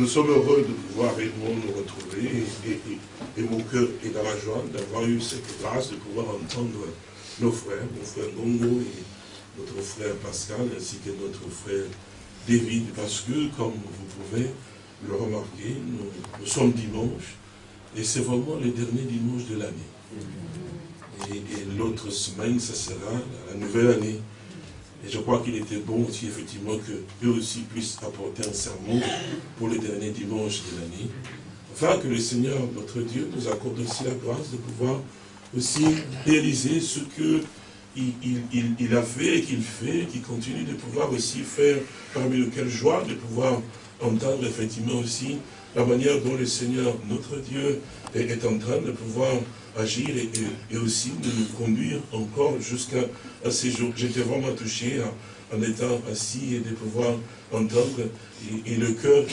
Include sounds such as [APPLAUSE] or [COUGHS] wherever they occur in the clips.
nous sommes heureux de pouvoir réellement nous retrouver et, mon cœur est dans la joie d'avoir eu cette grâce de pouvoir entendre nos frères, mon frère Gongo et notre frère Pascal ainsi que notre frère David parce que comme vous pouvez le remarquer, nous, sommes dimanche et c'est vraiment le dernier dimanche de l'année. Et, l'autre semaine, ça sera la nouvelle année. Et je crois qu'il était bon aussi, effectivement, que eux aussi puissent apporter un sermon pour le dernier dimanche de l'année. Afin que le Seigneur, notre Dieu, nous accorde aussi la grâce de pouvoir aussi réaliser ce que il, a fait et qu'il fait, qu'il continue de pouvoir aussi faire, parmi lequel joie de pouvoir entendre effectivement aussi la manière dont le Seigneur, notre Dieu, est, en train de pouvoir agir et, aussi de nous conduire encore jusqu'à ces jours. J'étais vraiment touché en, étant assis et de pouvoir entendre, et, le cœur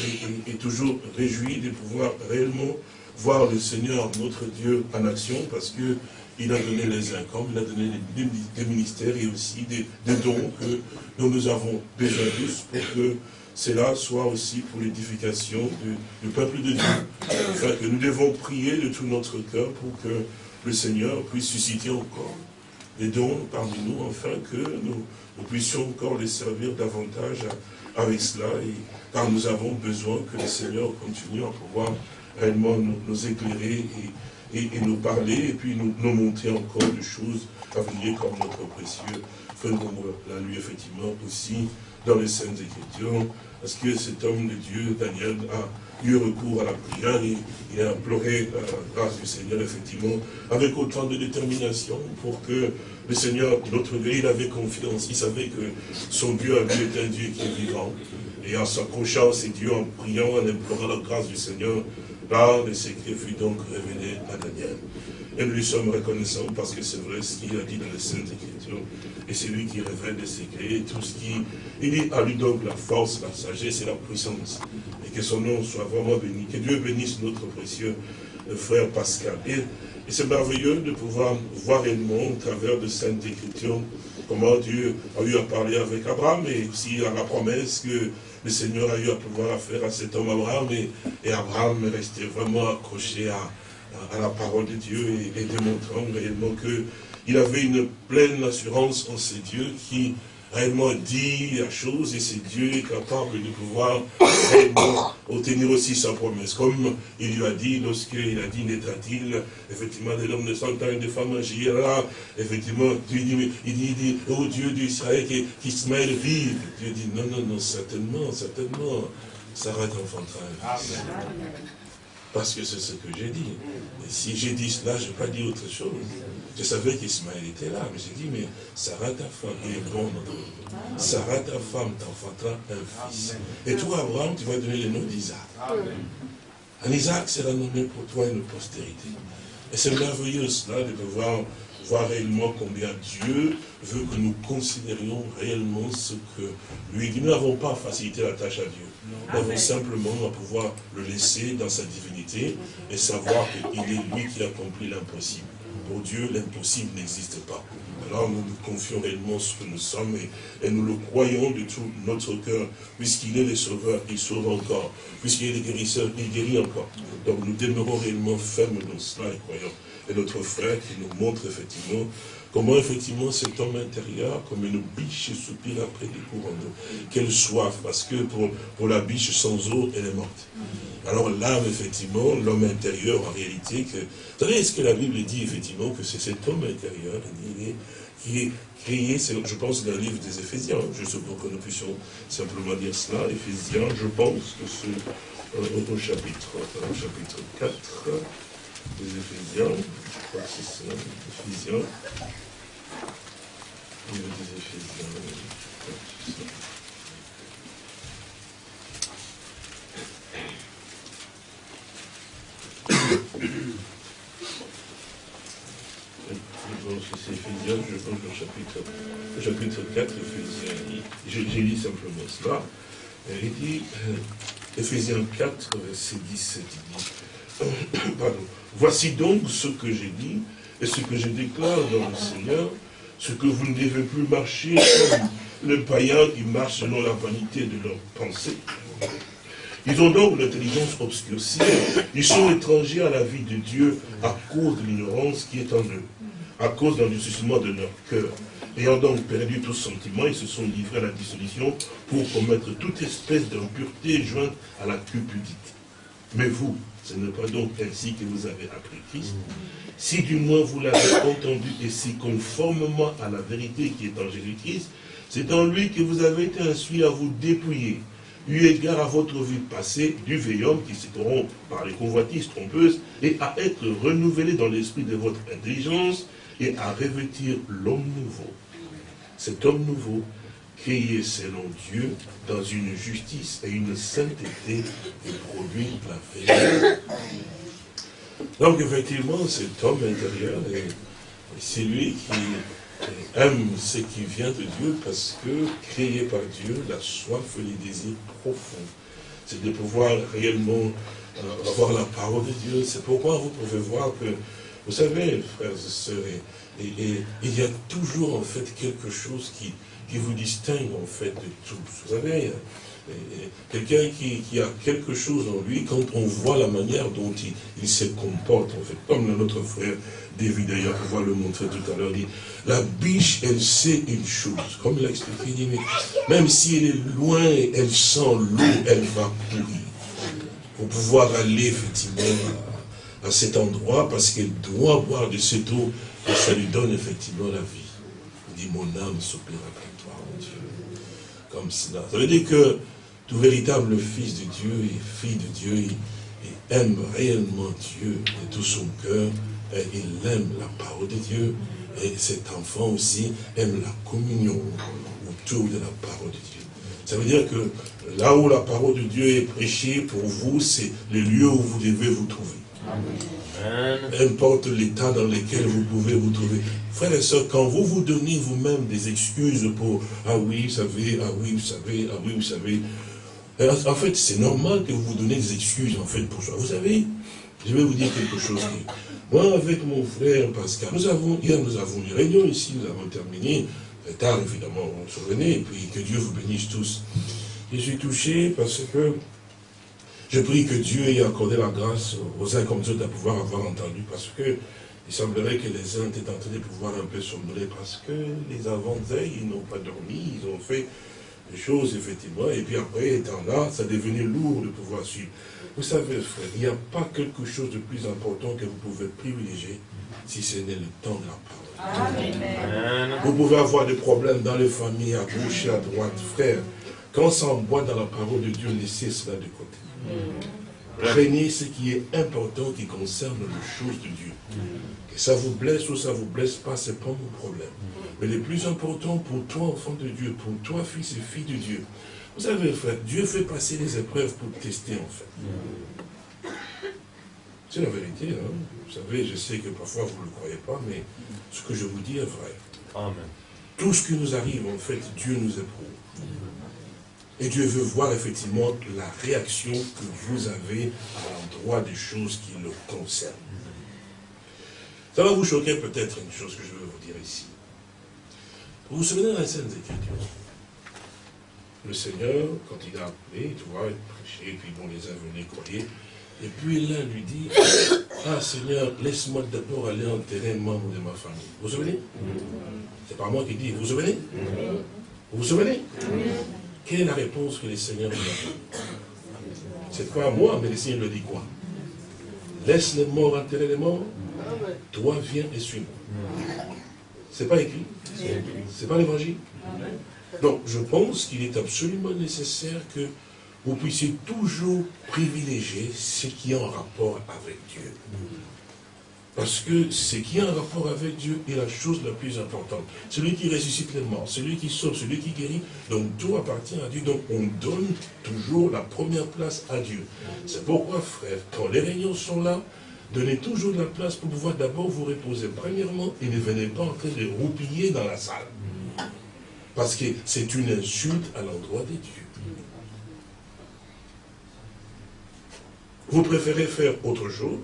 est, toujours réjoui de pouvoir réellement voir le Seigneur, notre Dieu, en action, parce que il a donné les incoms, il a donné des, ministères et aussi des, dons que nous, nous avons besoin tous pour que cela soit aussi pour l'édification du, peuple de Dieu. Que nous devons prier de tout notre cœur pour que le Seigneur puisse susciter encore. Des dons parmi nous, afin que nous, puissions encore les servir davantage avec cela, car nous avons besoin que le Seigneur continue à pouvoir réellement nous, éclairer et, nous parler, et puis nous, nous montrer encore des choses à venir comme notre précieux frère l'a lui effectivement aussi dans les Saintes Écritures, parce que cet homme de Dieu, Daniel, a eu recours à la prière, il a imploré la grâce du Seigneur, effectivement, avec autant de détermination pour que le Seigneur, notre Dieu, il avait confiance, il savait que son Dieu a vu est un Dieu qui est vivant, et en s'accrochant à ces dieux, en priant, en implorant la grâce du Seigneur, là, le secret fut donc révélé à Daniel. Et nous lui sommes reconnaissants parce que c'est vrai ce qu'il a dit dans les Saintes Écritures. Et c'est lui qui révèle les secrets, tout ce qui... Il dit à lui donc la force, la sagesse et la puissance. Et que son nom soit vraiment béni. Que Dieu bénisse notre précieux frère Pascal. Et, c'est merveilleux de pouvoir voir réellement au travers de Saintes Écritures comment Dieu a eu à parler avec Abraham et aussi à la promesse que le Seigneur a eu à pouvoir faire à cet homme Abraham. Et, et Abraham est resté vraiment accroché à, à la parole de Dieu et, démontrant réellement qu'il avait une pleine assurance en ces dieux qui réellement dit la chose et c'est Dieu capable de pouvoir réellement obtenir aussi sa promesse. Comme il lui a dit lorsqu'il a dit naîtra-t-il effectivement de l'homme de cent ans et de femmes là, effectivement, Dieu dit, il dit, il dit oh Dieu d'Israël qui, qui se mêle vive. Dieu dit non, non, non, certainement, certainement, ça va être enfantera parce que c'est ce que j'ai dit. Et si j'ai dit cela, je n'ai pas dit autre chose. Je savais qu'Ismaël était là, mais j'ai dit, mais Sarah, ta femme, il est bon notre Sarah, ta femme, t'enfantera un fils. Et toi, Abraham, tu vas donner le nom d'Isaac. Un Isaac sera nommé pour toi une postérité. Et c'est merveilleux cela de pouvoir voir réellement combien Dieu veut que nous considérions réellement ce que lui dit. Nous n'avons pas facilité la tâche à Dieu. Avons simplement à pouvoir le laisser dans sa divinité et savoir qu'il est lui qui accomplit l'impossible. Pour Dieu, l'impossible n'existe pas. Alors nous nous confions réellement ce que nous sommes et, nous le croyons de tout notre cœur. Puisqu'il est le sauveur, il sauve encore. Puisqu'il est le guérisseur, il guérit encore. Donc nous demeurons réellement fermes dans cela et croyons. Et notre frère qui nous montre effectivement Comment effectivement cet homme intérieur, comme une biche soupire après des courants d'eau. Quelle soif, parce que pour, pour la biche sans eau, elle est morte. Alors l'âme, effectivement, l'homme intérieur, en réalité, que, vous savez, ce que la Bible dit, effectivement, que c'est cet homme intérieur qui est créé, je pense, dans le livre des Éphésiens, je juste pour que nous puissions simplement dire cela, Éphésiens, je pense que c'est euh, chapitre, au chapitre 4, des Éphésiens, c'est ça, Éphésiens, des Éphésiens, je pense que c'est Éphésiens, je pense le chapitre, chapitre 4, Éphésiens, je, je lis simplement cela. Il dit, Éphésiens 4, verset 17, il dit, pardon, Voici donc ce que j'ai dit et ce que je déclare dans le Seigneur, ce que vous ne devez plus marcher comme le païen qui marche selon la vanité de leurs pensées. Ils ont donc l'intelligence obscurcie. Ils sont étrangers à la vie de Dieu à cause de l'ignorance qui est en eux, à cause de l'endurcissement de leur cœur. Ayant donc perdu tout sentiment, ils se sont livrés à la dissolution pour commettre toute espèce d'impureté jointe à la cupidité. Mais vous, ce n'est pas donc ainsi que vous avez appris Christ. Si du moins vous l'avez [COUGHS] entendu et si conformément à la vérité qui est en Jésus-Christ, c'est en lui que vous avez été instruits à vous dépouiller, eu égard à votre vie passée, du vieil homme qui se corrompt par les convoitises trompeuses, et à être renouvelé dans l'esprit de votre intelligence, et à revêtir l'homme nouveau. Cet homme nouveau, créé selon Dieu, dans une justice et une sainteté, et produit la vérité. Donc effectivement, cet homme intérieur, c'est lui qui aime ce qui vient de Dieu parce que, créé par Dieu, la soif et les désirs profonds, c'est de pouvoir réellement euh, avoir la parole de Dieu. C'est pourquoi vous pouvez voir que, vous savez, frères et sœurs, il y a toujours en fait quelque chose qui, qui vous distingue en fait de tous. Vous savez, quelqu'un qui, a quelque chose en lui, quand on voit la manière dont il, se comporte, en fait, comme notre frère David d'ailleurs, va le montrer tout à l'heure, dit, la biche, elle sait une chose, comme l'a expliqué, il dit, même si elle est loin, elle sent l'eau, elle va courir. Pour pouvoir aller effectivement à, cet endroit, parce qu'elle doit boire de cette eau, et ça lui donne effectivement la vie. Il dit, mon âme soupire après toi, mon Dieu. Cela. Veut dire que tout véritable fils de Dieu et fille de Dieu, il, aime réellement Dieu de tout son cœur, et il aime la parole de Dieu, et cet enfant aussi aime la communion autour de la parole de Dieu. Ça veut dire que là où la parole de Dieu est prêchée, pour vous, c'est le lieu où vous devez vous trouver. Importe l'état dans lequel vous pouvez vous trouver. Frères et sœurs, quand vous vous donnez vous-même des excuses pour « Ah oui, vous savez, ah oui, vous savez, ah oui, vous savez », en fait, c'est normal que vous vous donnez des excuses, en fait, pour ça. Vous savez, je vais vous dire quelque chose. moi, avec mon frère Pascal, nous avons, hier, nous avons une réunion ici, nous avons terminé, tard, évidemment, on se revenait, et puis que Dieu vous bénisse tous. Je suis touché parce que je prie que Dieu ait accordé la grâce aux uns comme aux autres à pouvoir avoir entendu, parce que il semblerait que les uns étaient en train de pouvoir un peu somnoler, parce que les avant-veilles, ils n'ont pas dormi, ils ont fait des choses, effectivement, et puis après, étant là, ça devenait lourd de pouvoir suivre. Vous savez, frère, il n'y a pas quelque chose de plus important que vous pouvez privilégier si ce n'est le temps de la parole. Amen. Vous pouvez avoir des problèmes dans les familles, à gauche et à droite. Frère, quand ça boit dans la parole de Dieu, laissez cela de côté. Prenez ce qui est important qui concerne les choses de Dieu. Que ça vous blesse ou ça vous blesse pas, ce n'est pas mon problème. Mais le plus important pour toi, enfant de Dieu, pour toi, fils et fille de Dieu, vous savez, frère, Dieu fait passer les épreuves pour tester, en fait. C'est la vérité, hein. Vous savez, je sais que parfois vous ne le croyez pas, mais ce que je vous dis est vrai. Amen. Tout ce qui nous arrive, en fait, Dieu nous éprouve. Et Dieu veut voir effectivement la réaction que vous avez à l'endroit des choses qui le concernent. Ça va vous choquer peut-être une chose que je veux vous dire ici. Vous vous souvenez de la scène Écritures Le Seigneur, quand il a appelé, tu vois, il prêchait, puis bon, les uns venaient croyer. Et puis l'un lui dit, ah Seigneur, laisse-moi d'abord aller enterrer un membre de ma famille. Vous vous souvenez? C'est pas moi qui dis, vous vous souvenez? Vous vous souvenez? Quelle est la réponse que le Seigneur lui a C'est pas moi, mais le Seigneur lui dit quoi? Laisse les morts enterrer les morts, toi viens et suis-moi. C'est pas écrit C'est pas l'évangile Donc, je pense qu'il est absolument nécessaire que vous puissiez toujours privilégier ce qui est en rapport avec Dieu. Parce que ce qui est en rapport avec Dieu est la chose la plus importante. Celui qui ressuscite les morts, celui qui sauve, celui qui guérit, donc tout appartient à Dieu. Donc on donne toujours la première place à Dieu. C'est pourquoi, frère, quand les réunions sont là, Donnez toujours de la place pour pouvoir d'abord vous reposer. Premièrement, et ne venez pas en train de roupiller dans la salle. Parce que c'est une insulte à l'endroit des dieux. Vous préférez faire autre chose?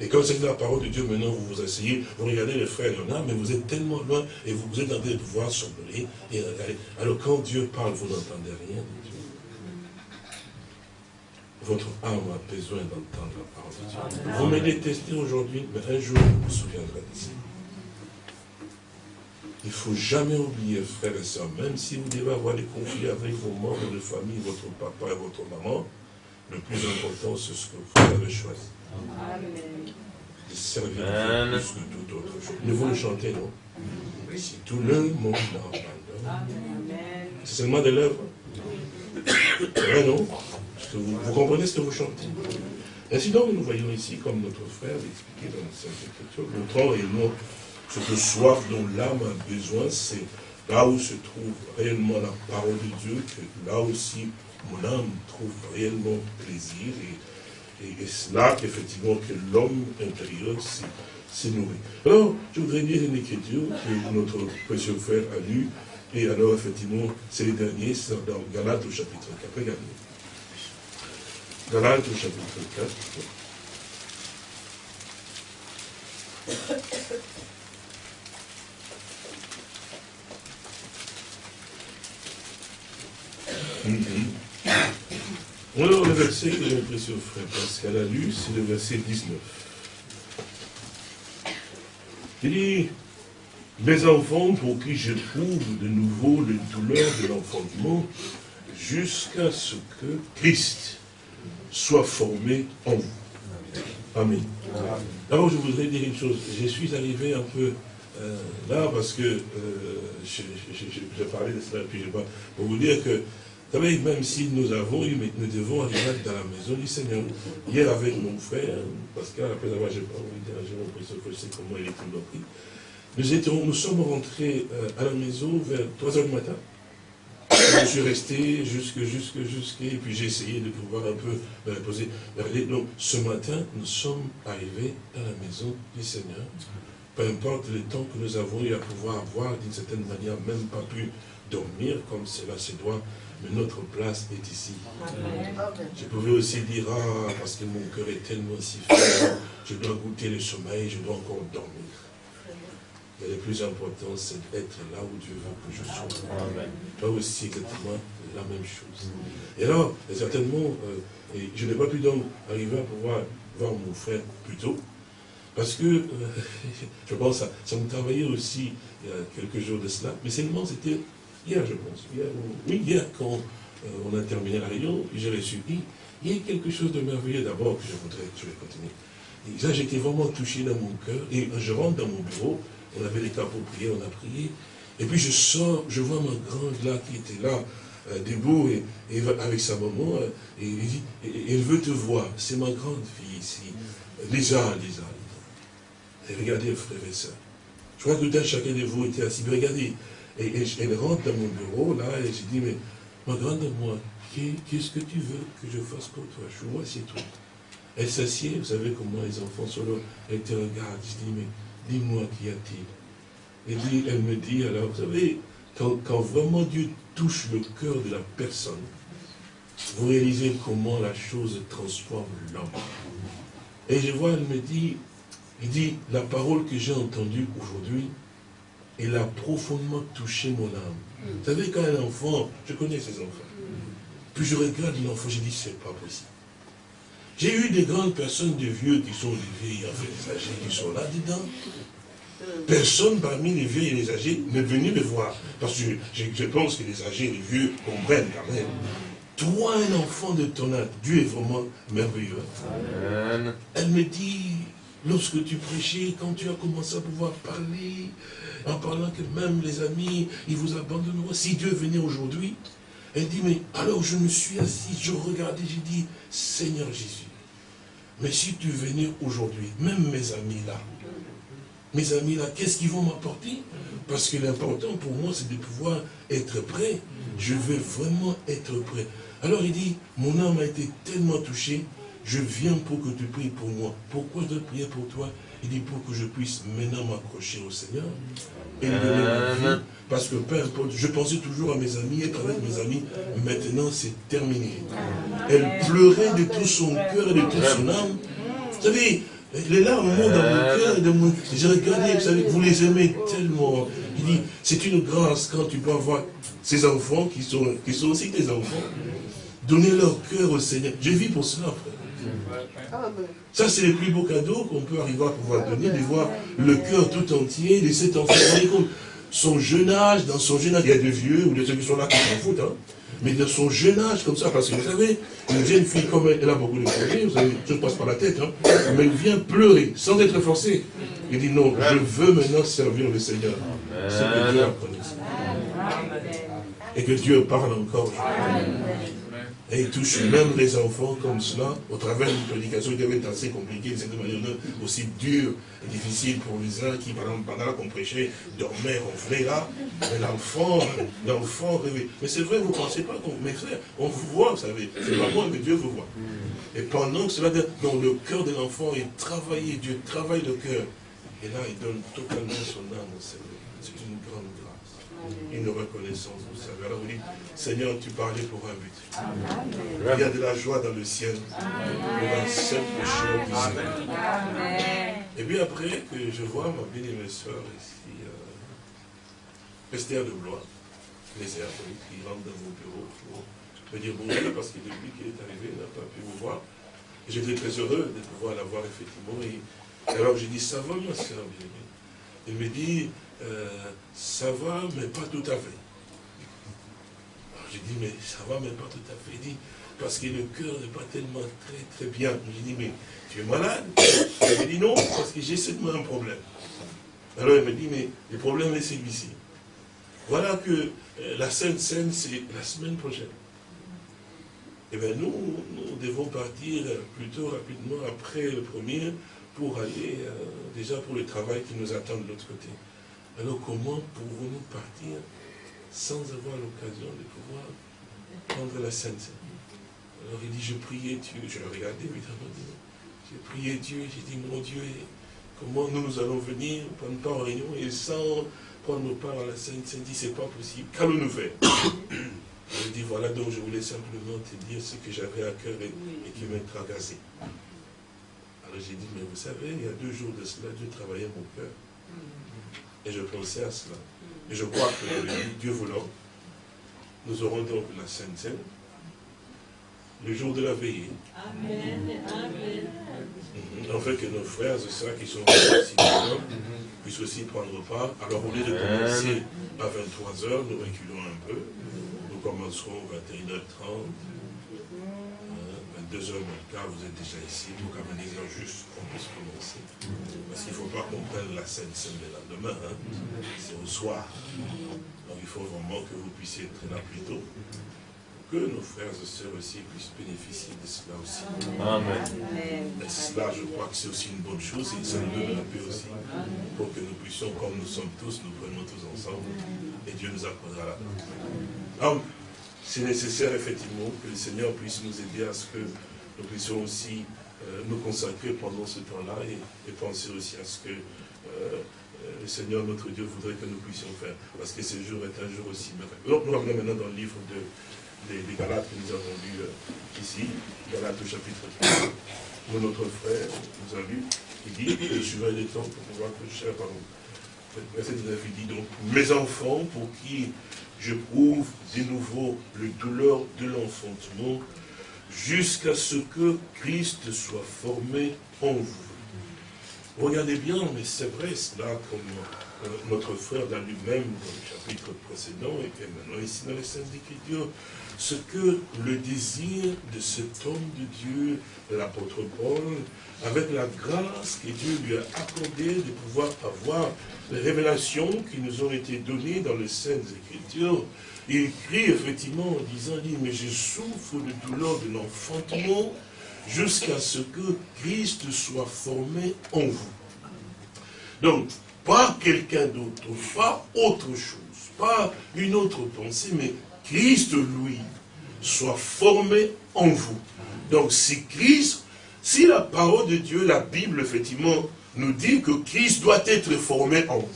Et quand c'est la parole de Dieu, maintenant vous vous asseyez, vous regardez les frères, il y en a, mais vous êtes tellement loin et vous, êtes en train de pouvoir sembler et regarder. Alors quand Dieu parle, vous n'entendez rien de Dieu. votre âme a besoin d'entendre la parole de Dieu. Vous me détestez aujourd'hui, mais un jour, vous vous souviendrez de ça. Il ne faut jamais oublier, frères et sœurs, même si vous devez avoir des conflits avec vos membres de famille, votre papa et votre maman, le plus important, c'est ce que vous avez choisi. Amen. De servir Dieu plus que toute autre chose. Nous voulons chanter, non? Si tout le monde abandonne, c'est seulement de l'œuvre. Mais non? Vous, vous, comprenez ce que vous chantez Ainsi donc, nous voyons ici, comme notre frère l'expliquait dans la Sainte Écriture, montrant réellement ce que soif dont l'âme a besoin, c'est là où se trouve réellement la parole de Dieu, que là aussi mon âme trouve réellement plaisir. Et, et, c'est là qu'effectivement que l'homme intérieur s'est nourri. Alors, je voudrais lire une écriture que notre précieux frère a lue. Et alors, effectivement, c'est le dernier, c'est dans Galates au chapitre 4. Regardez. Galates au chapitre 4. [COUGHS] Alors, le verset que j'ai précieux frère Pascal a lu, c'est le verset 19. Il dit, mes enfants, pour qui j'éprouve de nouveau les douleurs de l'enfantement, jusqu'à ce que Christ soit formé en vous. Amen. Alors, je voudrais dire une chose. Je suis arrivé un peu euh, là parce que euh, j'ai parlé de cela, puis je pas pour vous dire que savez, même si nous avons eu, mais nous devons arriver dans la maison du Seigneur. Hier avec mon frère, Pascal, après avoir, j'ai pas envie d'interagir mon précieux, je sais comment il est tout. Nous, étions, nous sommes rentrés euh, à la maison vers 3 h du matin. Je suis resté jusque, jusque, jusque, et puis j'ai essayé de pouvoir un peu me reposer. Donc, ce matin, nous sommes arrivés dans la maison du Seigneur. Peu importe le temps que nous avons eu à pouvoir avoir, d'une certaine manière, même pas pu dormir comme cela se doit mais notre place est ici. Je pouvais aussi dire, ah, parce que mon cœur est tellement si fort, je dois goûter le sommeil, je dois encore dormir. Mais le plus important, c'est d'être là où Dieu veut que je sois. Toi aussi, exactement la même chose. Et alors, certainement, euh, je n'ai pas pu donc arriver à pouvoir voir mon frère plus tôt, parce que, euh, [LAUGHS] je pense, ça, ça me travaillait aussi il y a quelques jours de cela, mais seulement c'était hier je pense, oui, hier quand euh, on a terminé la réunion, j'ai reçu, il y a quelque chose de merveilleux d'abord que je voudrais, je vais continuer. Et là, j'étais vraiment touché dans mon cœur, et je rentre dans mon bureau, on avait les cas pour prier, on a prié, et puis je sors, je vois ma grande là qui était là, euh, debout, et, avec sa maman, euh, et, il dit, elle veut te voir, c'est ma grande fille ici, Lisa, Lisa. Et regardez, frère et soeur, je crois que tout chacun de vous était assis, mais regardez, et, elle rentre dans mon bureau, là, et je dis, mais ma grande moi, qu'est-ce que tu veux que je fasse pour toi? Je vois, c'est tout. Elle s'assied, vous savez comment les enfants sont là, elle te regarde, je dis, mais dis-moi qu'y a-t-il? Et elle me dit, alors, vous savez, quand, quand vraiment Dieu touche le cœur de la personne, vous réalisez comment la chose transforme l'homme. Et je vois, elle me dit, il dit, la parole que j'ai entendue aujourd'hui, il a profondément touché mon âme. Vous savez, quand un enfant, je connais ces enfants, puis je regarde l'enfant, je dis, c'est pas possible. J'ai eu des grandes personnes, des vieux qui sont des vieilles, enfin des âgés qui sont là-dedans. Personne parmi les vieux et les âgés n'est venu me voir. Parce que je, pense que les âgés et les vieux comprennent quand même. Toi, un enfant de ton âge, Dieu est vraiment merveilleux. Elle me dit, lorsque tu prêchais, quand tu as commencé à pouvoir parler, en parlant que même les amis, ils vous abandonneront. Si Dieu venait aujourd'hui, elle dit, mais alors je me suis assis, je regardais, j'ai dit, Seigneur Jésus, mais si tu venais aujourd'hui, même mes amis là, mes amis là, qu'est-ce qu'ils vont m'apporter? Parce que l'important pour moi, c'est de pouvoir être prêt. Je veux vraiment être prêt. Alors il dit, mon âme a été tellement touchée, je viens pour que tu pries pour moi. Pourquoi je dois prier pour toi? Il dit pour que je puisse maintenant m'accrocher au Seigneur et lui donner ma vie. Parce que peu importe, je pensais toujours à mes amis, être avec mes amis, maintenant c'est terminé. Elle pleurait de tout son cœur et de toute son âme. Vous savez, les larmes montent dans mon cœur. J'ai regardé, vous savez, vous les aimez tellement. Il dit, c'est une grâce quand tu peux avoir ces enfants qui sont, qui sont aussi tes enfants. donner leur cœur au Seigneur. Je vis pour cela, frère. Ça, c'est le plus beau cadeau qu'on peut arriver à pouvoir donner, de voir le cœur tout entier de cet enfant. Son jeune âge, dans son jeune âge, il y a des vieux ou des ceux qui sont là qui s'en foutent, hein mais de son jeune âge, comme ça, parce que vous savez, une jeune fille comme elle, elle a beaucoup de projets, vous savez, je passe par la tête, hein, mais elle vient pleurer, sans être forcée. Il dit non, je veux maintenant servir le Seigneur. C'est que Dieu Et que Dieu parle encore. Et il touche même les enfants comme cela, au travers d'une prédication qui avait été assez compliquée, de aussi dure et difficile pour les uns qui, pendant qu'on prêchait, dormaient, ronflaient là. Mais l'enfant, l'enfant rêvait. Mais c'est vrai, vous ne pensez pas, mes frères, on vous voit, vous savez. C'est pas moi, mais Dieu vous voit. Et pendant que cela, dans le cœur de l'enfant est travaillé, Dieu travaille le cœur. Et là, il donne totalement son âme au Seigneur. C'est une grande une reconnaissance, Alors vous dites, Seigneur, tu parlais pour un but. Il y a de la joie dans le ciel pour un simple chose. Et puis après que je vois ma bien-aimée soeur ici, euh, Esther de Blois, les herbes, qui rentre dans mon bureau pour me dire bonjour, parce que depuis qu'il est arrivé, il n'a pas pu vous voir. J'étais très heureux de pouvoir la voir effectivement. Et, alors j'ai dit, ça va ma soeur bien-aimée? Il me dit, euh, ça va, mais pas tout à fait. J'ai dit, mais ça va, mais pas tout à fait. Dit, parce que le cœur n'est pas tellement très, très bien. J'ai dit, mais tu es malade? [COUGHS] Il m'a dit, non, parce que j'ai seulement un problème. Alors il me dit, mais le problème est celui-ci. Voilà que euh, la Sainte Seine, c'est la semaine prochaine. Eh bien, nous, nous devons partir plutôt rapidement après le premier pour aller euh, déjà pour le travail qui nous attend de l'autre côté. Alors comment pouvons-nous partir sans avoir l'occasion de pouvoir prendre la Sainte Alors il dit, je priais Dieu, je regardais évidemment, j'ai prié Dieu, j'ai dit, mon Dieu, comment nous, nous allons venir prendre part en réunion et sans prendre part à la Sainte Seine, dit, c'est pas possible, qu'allons-nous faire [COUGHS] Je dis, voilà, donc je voulais simplement te dire ce que j'avais à cœur et, qui m'a tracassé. Alors j'ai dit, mais vous savez, il y a deux jours de cela, Dieu travaillait mon cœur. Et je pensais à cela. Et je crois que Dieu voulant, nous aurons donc la Sainte Seine, le jour de la veillée. Amen. Amen. En fait, que nos frères et sœurs qui sont ici puissent aussi prendre part. Alors, au lieu de commencer à 23h, nous reculons un peu. Nous commencerons à 21h30. 22h15, vous êtes déjà ici, pour qu'amener juste qu'on puisse commencer. Parce qu'il ne faut pas qu'on prenne la scène seule le lendemain, hein. c'est au soir. Donc il faut vraiment que vous puissiez être là plus tôt, que nos frères et sœurs aussi puissent bénéficier de cela aussi. Amen. Et cela, je crois que c'est aussi une bonne chose, et ça nous donne la paix aussi, pour que nous puissions, comme nous sommes tous, nous prenons tous ensemble, et Dieu nous accordera la paix c'est nécessaire effectivement que le Seigneur puisse nous aider à ce que nous puissions aussi euh, nous consacrer pendant ce temps-là et, penser aussi à ce que euh, le Seigneur, notre Dieu, voudrait que nous puissions faire. Parce que ce jour est un jour aussi merveilleux. Nous revenons maintenant dans le livre de, des, Galates que nous avons lu euh, ici, Galates au chapitre 3, où notre frère nous a lu, il dit, je suis des temps pour pouvoir que je pardon, verset 19, il dit donc, mes enfants pour qui j'éprouve de nouveau le douleur de l'enfantement jusqu'à ce que Christ soit formé en vous. Regardez bien, mais c'est vrai cela, comme euh, notre frère dans lui-même, dans le chapitre précédent, et maintenant ici dans les Saintes Écritures, ce que le désir de cet homme de Dieu, l'apôtre Paul, avec la grâce que Dieu lui a accordée de pouvoir avoir les révélations qui nous ont été données dans les Saintes Écritures, il écrit effectivement en disant, dit, mais je souffre de douleur de l'enfantement jusqu'à ce que Christ soit formé en vous. Donc, pas quelqu'un d'autre, pas autre chose, pas une autre pensée, mais Christ, lui, soit formé en vous. Donc, si Christ, si la parole de Dieu, la Bible, effectivement, nous dit que Christ doit être formé en vous,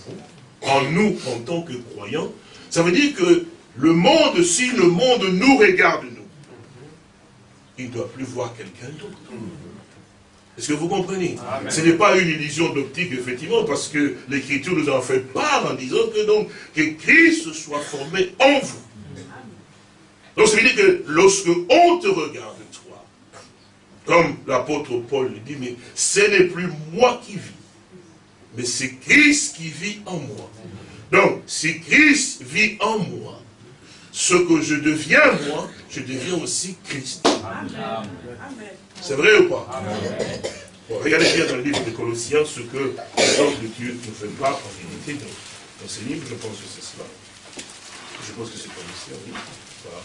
en nous, en tant que croyants, ça veut dire que le monde, si le monde nous regarde, nous, il ne doit plus voir quelqu'un d'autre. Est-ce que vous comprenez? Ce n'est pas une illusion d'optique, effectivement, parce que l'Écriture nous en fait part en disant que donc, que Christ soit formé en vous. Donc ça veut dire que lorsque on te regarde, comme l'apôtre Paul le dit, mais ce n'est plus moi qui vis, mais c'est Christ qui vit en moi. Donc, si Christ vit en moi, ce que je deviens moi, je deviens aussi Christ. C'est vrai ou pas? Regardez bien dans le livre de Colossiens ce que l'homme de Dieu ne fait pas en vérité dans, dans ce livre, je pense que c'est cela. Je pense que c'est Colossiens, oui. Voilà.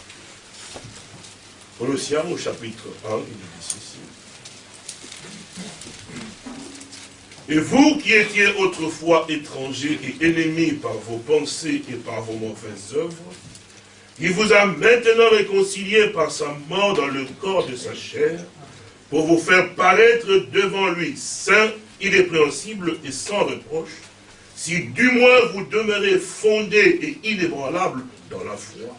Colossiens au chapitre 1, il dit ceci. Et vous qui étiez autrefois étrangers et ennemis par vos pensées et par vos mauvaises œuvres, il vous a maintenant réconciliés par sa mort dans le corps de sa chair, pour vous faire paraître devant lui saint, irrépréhensible et sans reproche, si du moins vous demeurez fondés et inébranlables dans la foi,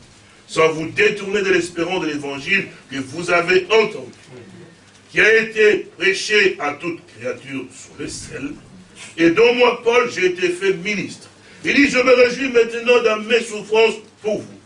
sans vous détourner de l'espérance de l'évangile que vous avez entendu, qui a été prêché à toute créature sous le sel, et dont moi, Paul, j'ai été fait ministre. Il dit, je me réjouis maintenant dans mes souffrances pour vous.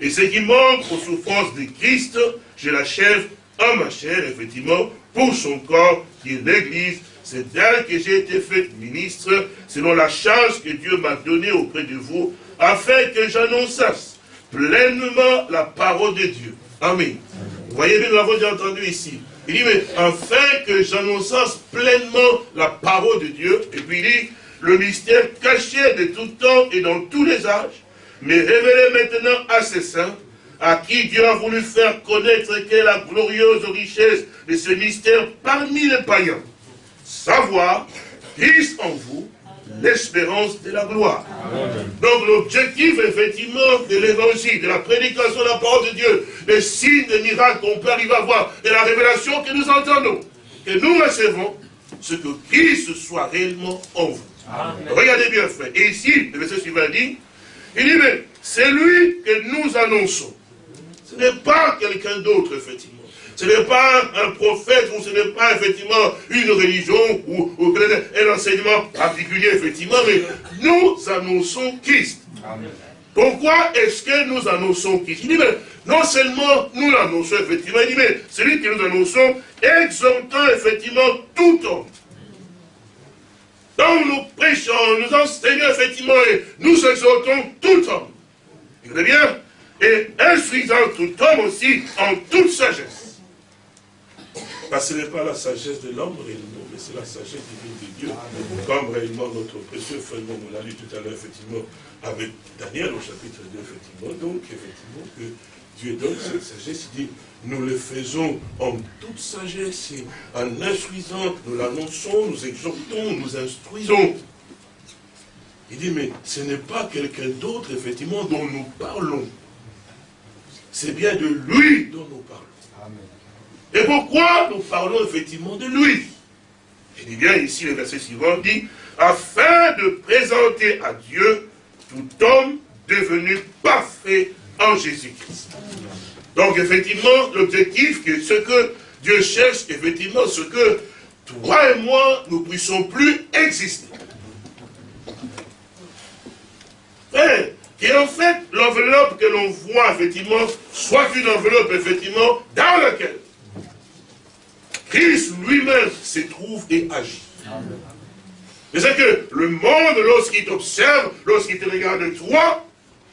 Et ce qui manque aux souffrances de Christ, je l'achève en ma chair, effectivement, pour son corps, qui est l'Église. C'est d'elle que j'ai été fait ministre, selon la charge que Dieu m'a donnée auprès de vous, afin que j'annonçasse pleinement la parole de Dieu. Amen. Vous voyez bien, nous l'avons déjà entendu ici. Il dit, mais afin que j'annonçasse pleinement la parole de Dieu, et puis il dit, le mystère caché de tout temps et dans tous les âges, mais révélé maintenant à ses saints, à qui Dieu a voulu faire connaître quelle est la glorieuse richesse de ce mystère parmi les païens. Savoir, Christ en vous, l'espérance de la gloire. Donc l'objectif, effectivement, de l'évangile, de la prédication de la parole de Dieu, des signes, des miracles qu'on peut arriver à voir, de la révélation que nous entendons, que nous recevons, ce que Christ soit réellement en vous. Regardez bien, frère. Et ici, le verset suivant dit, il dit, mais c'est lui que nous annonçons. Ce n'est pas quelqu'un d'autre, effectivement. Ce n'est pas un prophète ou ce n'est pas effectivement une religion ou, un enseignement particulier, effectivement, mais nous annonçons Christ. Pourquoi est-ce que nous annonçons Christ? Il dit, mais non seulement nous l'annonçons, effectivement, il dit, mais celui que nous annonçons, exhortant effectivement tout homme. Donc nous prêchons, nous enseignons effectivement et nous exhortons tout homme. Écoutez bien, et instruisant tout homme aussi en toute sagesse. Parce que ce n'est pas la sagesse de l'homme réellement, mais c'est la sagesse divine de Dieu. Comme réellement notre précieux frère, on l'a lu tout à l'heure, effectivement, avec Daniel au chapitre 2, effectivement. Donc, effectivement, que Dieu donne cette sagesse, il dit, nous le faisons en toute sagesse, et en instruisant, nous l'annonçons, nous exhortons, nous instruisons. Il dit, mais ce n'est pas quelqu'un d'autre, effectivement, dont nous parlons. C'est bien de lui dont nous parlons. Et pourquoi nous parlons effectivement de lui? Il dit bien ici, le verset suivant dit, afin de présenter à Dieu tout homme devenu parfait en Jésus-Christ. Donc effectivement, l'objectif, ce que Dieu cherche, effectivement, ce que toi et moi, nous ne puissions plus exister. Et en fait, l'enveloppe que l'on voit, effectivement, soit une enveloppe, effectivement, dans laquelle Christ lui-même se trouve et agit. Mais c'est que le monde, lorsqu'il t'observe, lorsqu'il te regarde toi,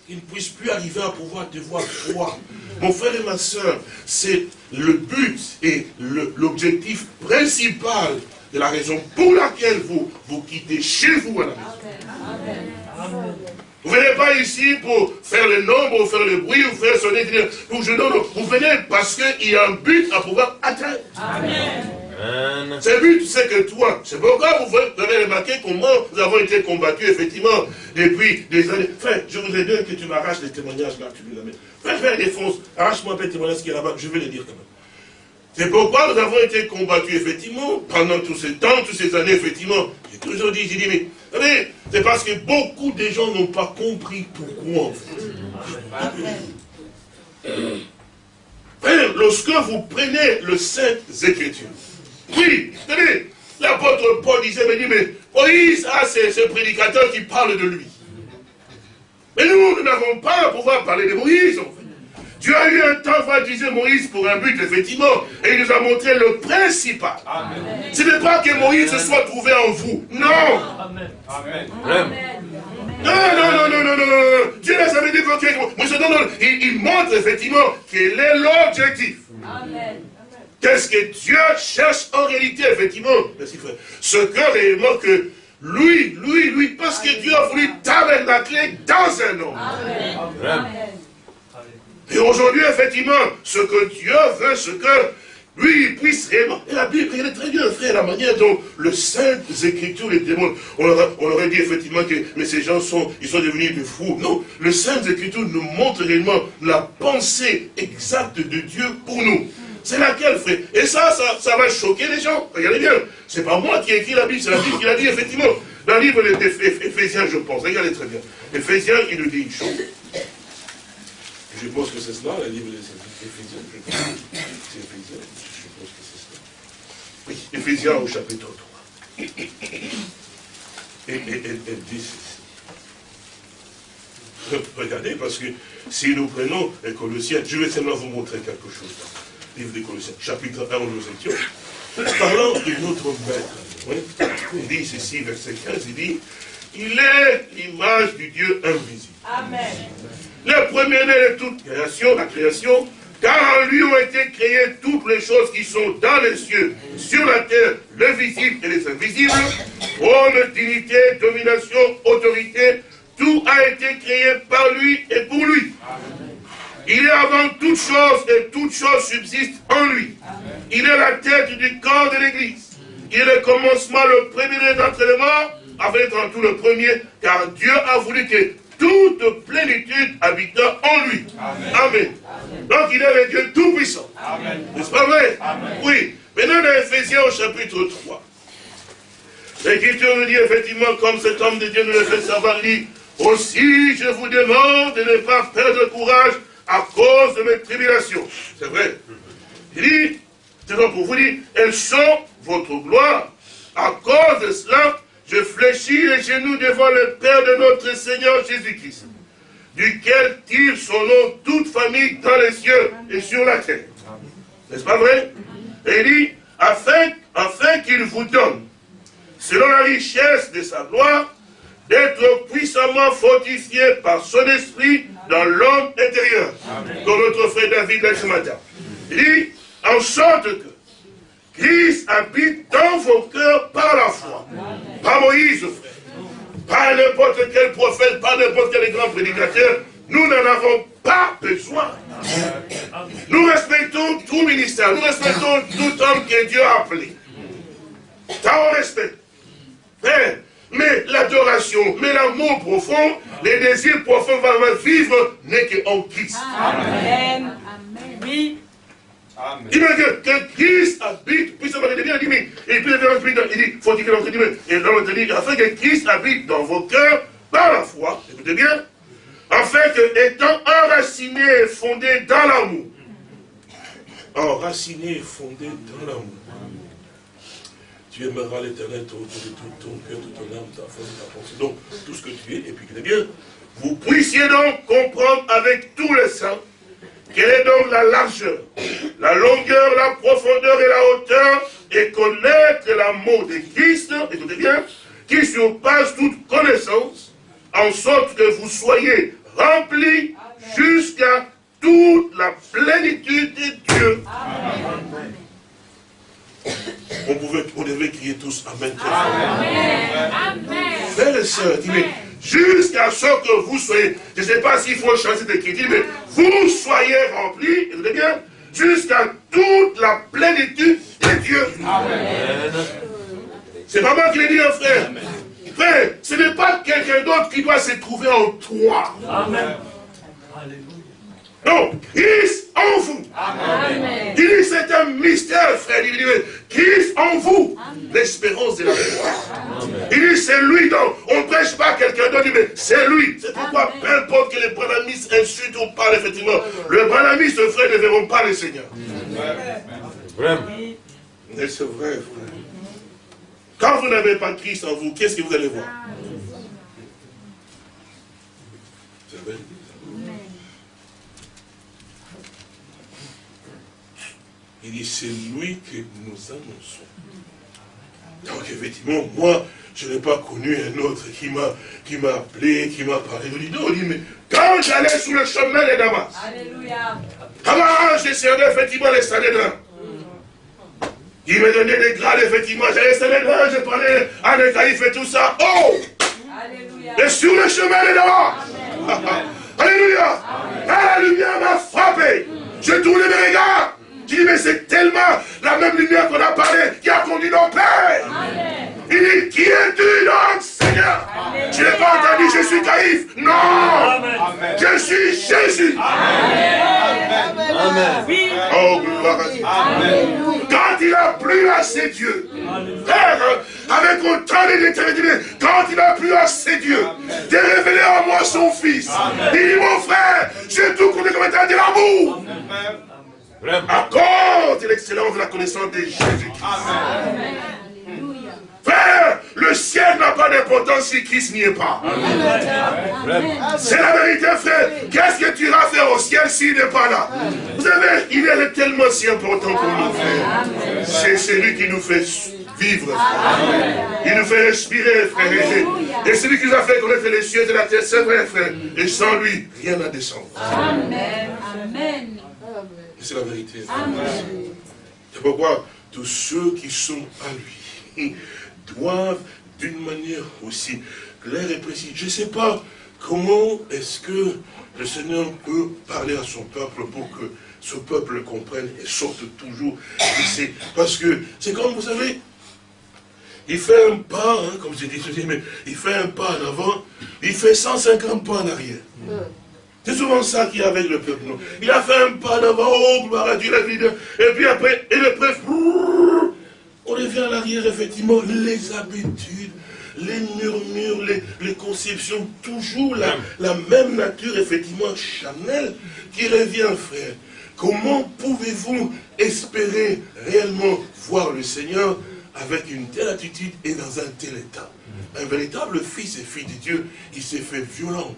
il ne puisse plus arriver à pouvoir te voir toi. Mon frère et ma soeur, c'est le but et l'objectif principal de la raison pour laquelle vous, vous quittez chez vous à la maison. Vous ne venez pas ici pour faire le nombre, ou faire le bruit, ou faire sonner, ou je non, vous venez parce qu'il y a un but à pouvoir atteindre. Amen. C'est but, c'est que toi, c'est pourquoi vous avez remarqué comment nous avons été combattus, effectivement, depuis des années. Frère, je voudrais bien que tu m'arraches les témoignages là, tu nous amènes. Frère, frère, défonce, arrache-moi un peu les témoignages qui est là-bas, je vais les dire quand même. C'est pourquoi nous avons été combattus, effectivement, pendant tous ces temps, toutes ces années, effectivement. J'ai toujours dit, j'ai dit, mais c'est parce que beaucoup de gens n'ont pas compris pourquoi. lorsque vous prenez le Saint Écriture, oui, tenez, l'apôtre Paul disait, mais, dit, mais Moïse a ce prédicateur qui parle de lui. Mais nous, nous n'avons pas à pouvoir parler de Moïse, en. Dieu a eu un temps pour utiliser Moïse pour un but, effectivement, et il nous a montré le principal. Ce n'est pas que Moïse se soit trouvé en vous. Non. Amen. Amen. Non, non, non, non, non, non, non. Dieu n'a jamais dit que il, il montre effectivement quel est l'objectif. Amen. Qu'est-ce que Dieu cherche en réalité, effectivement? Merci frère. Ce que réellement que lui, lui, lui, parce que Dieu a voulu tabernacler dans un homme. Amen. Et aujourd'hui, effectivement, ce que Dieu veut, ce que lui, puisse réellement. Et la Bible, est très bien, frère, la manière dont le Saint Écritures les démontre. On aurait, dit effectivement que mais ces gens sont, ils sont devenus des fous. Non, le Saint Écritures nous montre réellement la pensée exacte de Dieu pour nous. C'est laquelle, frère? Et ça, ça, ça, va choquer les gens. Regardez bien. C'est pas moi qui ai écrit la Bible, c'est la Bible qui l'a dit, effectivement. Dans le livre d'Éphésiens, je pense. Regardez très bien. Éphésiens, il nous dit une chose. Je pense que c'est cela, le livre d'Éphésiens. C'est Éphésiens. Je pense que c'est cela. Oui, Éphésiens au chapitre 3. Et elle dit ceci. Regardez, parce que si nous prenons les Colossiens, je vais seulement vous montrer quelque chose livre des Colossiens, chapitre 1 où nous étions, parlant de notre maître. Il dit ceci, verset 15, il dit, il est l'image du Dieu invisible. Amen. Le premier-né de toute création, la création, car en lui ont été créées toutes les choses qui sont dans les cieux, sur la terre, le visible et les invisibles, trône, dignité, domination, autorité, tout a été créé par lui et pour lui. Il est avant toute chose et toute chose subsiste en lui. Il est la tête du corps de l'Église. Il est le commencement, le premier d'entre les morts, afin d'être en tout le premier, car Dieu a voulu que toute plénitude habite en lui. Amen. Donc il est le Dieu tout-puissant. N'est-ce pas vrai? Oui. Maintenant dans Ephésiens au chapitre 3. L'Écriture nous dit effectivement, comme cet homme de Dieu nous le fait savoir, dit, aussi je vous demande de ne pas perdre courage à cause de mes tribulations. C'est vrai. Il dit, c'est donc pour vous dire, elles sont votre gloire. À cause de cela, je fléchis les genoux devant le Père de notre Seigneur Jésus-Christ, duquel tire son nom toute famille dans les cieux et sur la terre. N'est-ce pas vrai? Et il dit, afin, afin qu'il vous donne, selon la richesse de sa gloire, d'être puissamment fortifié par son esprit dans l'homme intérieur. Comme notre frère David l'a ce matin. Il dit, en sorte que Christ habite dans vos cœurs par la foi. Pas Moïse, frère. Pas n'importe quel prophète, pas n'importe quel grand prédicateur. Nous n'en avons pas besoin. Nous respectons tout ministère. Nous respectons tout homme que Dieu a appelé. Ça, on respecte. Mais mais l'adoration, mais l'amour profond, les désirs profonds vont vivre n'est qu'en Christ. Amen. Amen. Oui. Il dit que Christ habite, puis ça va bien, il dit, et puis il dit, dire l'autre dit, et l'autre dit, afin que Christ habite dans vos cœurs par la foi, écoutez bien, afin que, étant enraciné et fondé dans l'amour, enraciné et fondé dans l'amour, tu aimeras l'éternel de tout ton cœur, de ton âme, ta force, ta pensée. Donc, tout ce que tu es, et puis que bien, vous puissiez donc comprendre avec tous les saints quelle est donc la largeur, la longueur, la profondeur et la hauteur, et connaître l'amour de Christ, écoutez bien, qui surpasse toute connaissance, en sorte que vous soyez remplis jusqu'à toute la plénitude de Dieu. Amen. On, pouvait, on devait crier tous Amen. Amen. Frères et sœurs, jusqu'à ce que vous soyez, je ne sais pas s'il faut changer cette écriture, mais vous soyez remplis, écoutez bien, jusqu'à toute la plénitude de Dieu. Amen. C'est pas moi qui l'ai dit, hein, frère. Frère, ce n'est pas quelqu'un d'autre qui doit se trouver en toi. Amen. Non, Christ en vous. Amen. Il dit c'est un mystère, frère. Il dit Christ en vous, l'espérance de la foi. Il dit c'est lui donc. On ne prêche pas quelqu'un d'autre, mais c'est lui. C'est pourquoi, peu importe que les branamis insultent ou parlent, effectivement, le branamis, ce frère, ne verront pas le Seigneur. Vraiment. Mais c'est vrai, frère. Quand vous n'avez pas Christ en vous, qu'est-ce que vous allez voir? C'est vrai. Il dit, c'est lui que nous annonçons. Donc effectivement, moi, je n'ai pas connu un autre qui m'a appelé, qui m'a parlé. Il dit, non, il dit, mais quand j'allais sur le chemin de Damas, Alléluia. j'ai servi effectivement les Sanhédrins. Il me donnait des grades, effectivement. J'allais Sanhédrins, je parlais à des caïfs et tout ça. Oh Alléluia. Et sur le chemin de Damas. [LAUGHS] Alléluia. la lumière m'a frappé. J'ai tourné mes regards. Je dis, mais c'est tellement la même lumière qu'on a parlé qui a conduit nos pères. Il dit, qui es-tu donc, Seigneur? Tu n'as pas entendu, je suis Caïphe. Non. Je suis Jésus. Amen. Oh, gloire à Dieu. Quand il a plu à ses dieux, frère, avec autant de détermination, quand il a plu à ses dieux, de révéler à moi son fils, il dit, mon frère, j'ai tout compté comme étant de l'amour. Accorde l'excellence de la connaissance de Jésus-Christ. Frère, le ciel n'a pas d'importance si Christ n'y est pas. C'est la vérité, frère. Qu'est-ce que tu iras faire au ciel s'il n'est pas là? Vous savez, il est tellement si important pour nous, frère. C'est celui qui nous fait vivre, frère. Il nous fait respirer, frère. Et c'est lui qui nous a fait connaître les cieux de la terre, c'est vrai, frère. Et sans lui, rien n'a descendu. Amen. Amen. C'est la vérité. C'est pourquoi tous ceux qui sont à lui [LAUGHS] doivent, d'une manière aussi claire et précise, je ne sais pas comment est-ce que le Seigneur peut parler à son peuple pour que ce peuple comprenne et sorte toujours [COUGHS] Parce que c'est comme, vous savez, il fait un pas, hein, comme j'ai dit, mais il fait un pas en avant, il fait 150 pas en arrière. Mm. C'est souvent ça qui est avec le peuple. Il a fait un pas d'avant, oh, gloire à Dieu, la vie. Et puis après, et le prêtre, on revient à l'arrière, effectivement, les habitudes, les murmures, les, conceptions, toujours la, la, même nature, effectivement, charnelle, qui revient, frère. Comment pouvez-vous espérer réellement voir le Seigneur avec une telle attitude et dans un tel état. Un véritable fils et fille de Dieu, il s'est fait violent.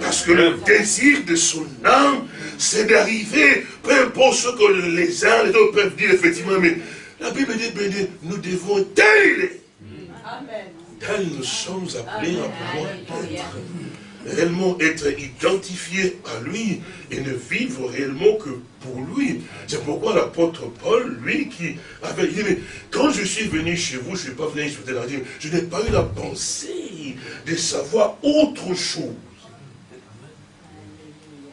Parce que le désir de son âme, c'est d'arriver, peu importe ce que les uns, les autres peuvent dire, effectivement, mais la Bible dit, nous devons tels, tels nous sommes appelés à pouvoir être réellement être identifié à lui et ne vivre réellement que pour lui. C'est pourquoi l'apôtre Paul, lui, qui avait dit, mais quand je suis venu chez vous, je ne suis pas venu sur la je n'ai pas eu la pensée de savoir autre chose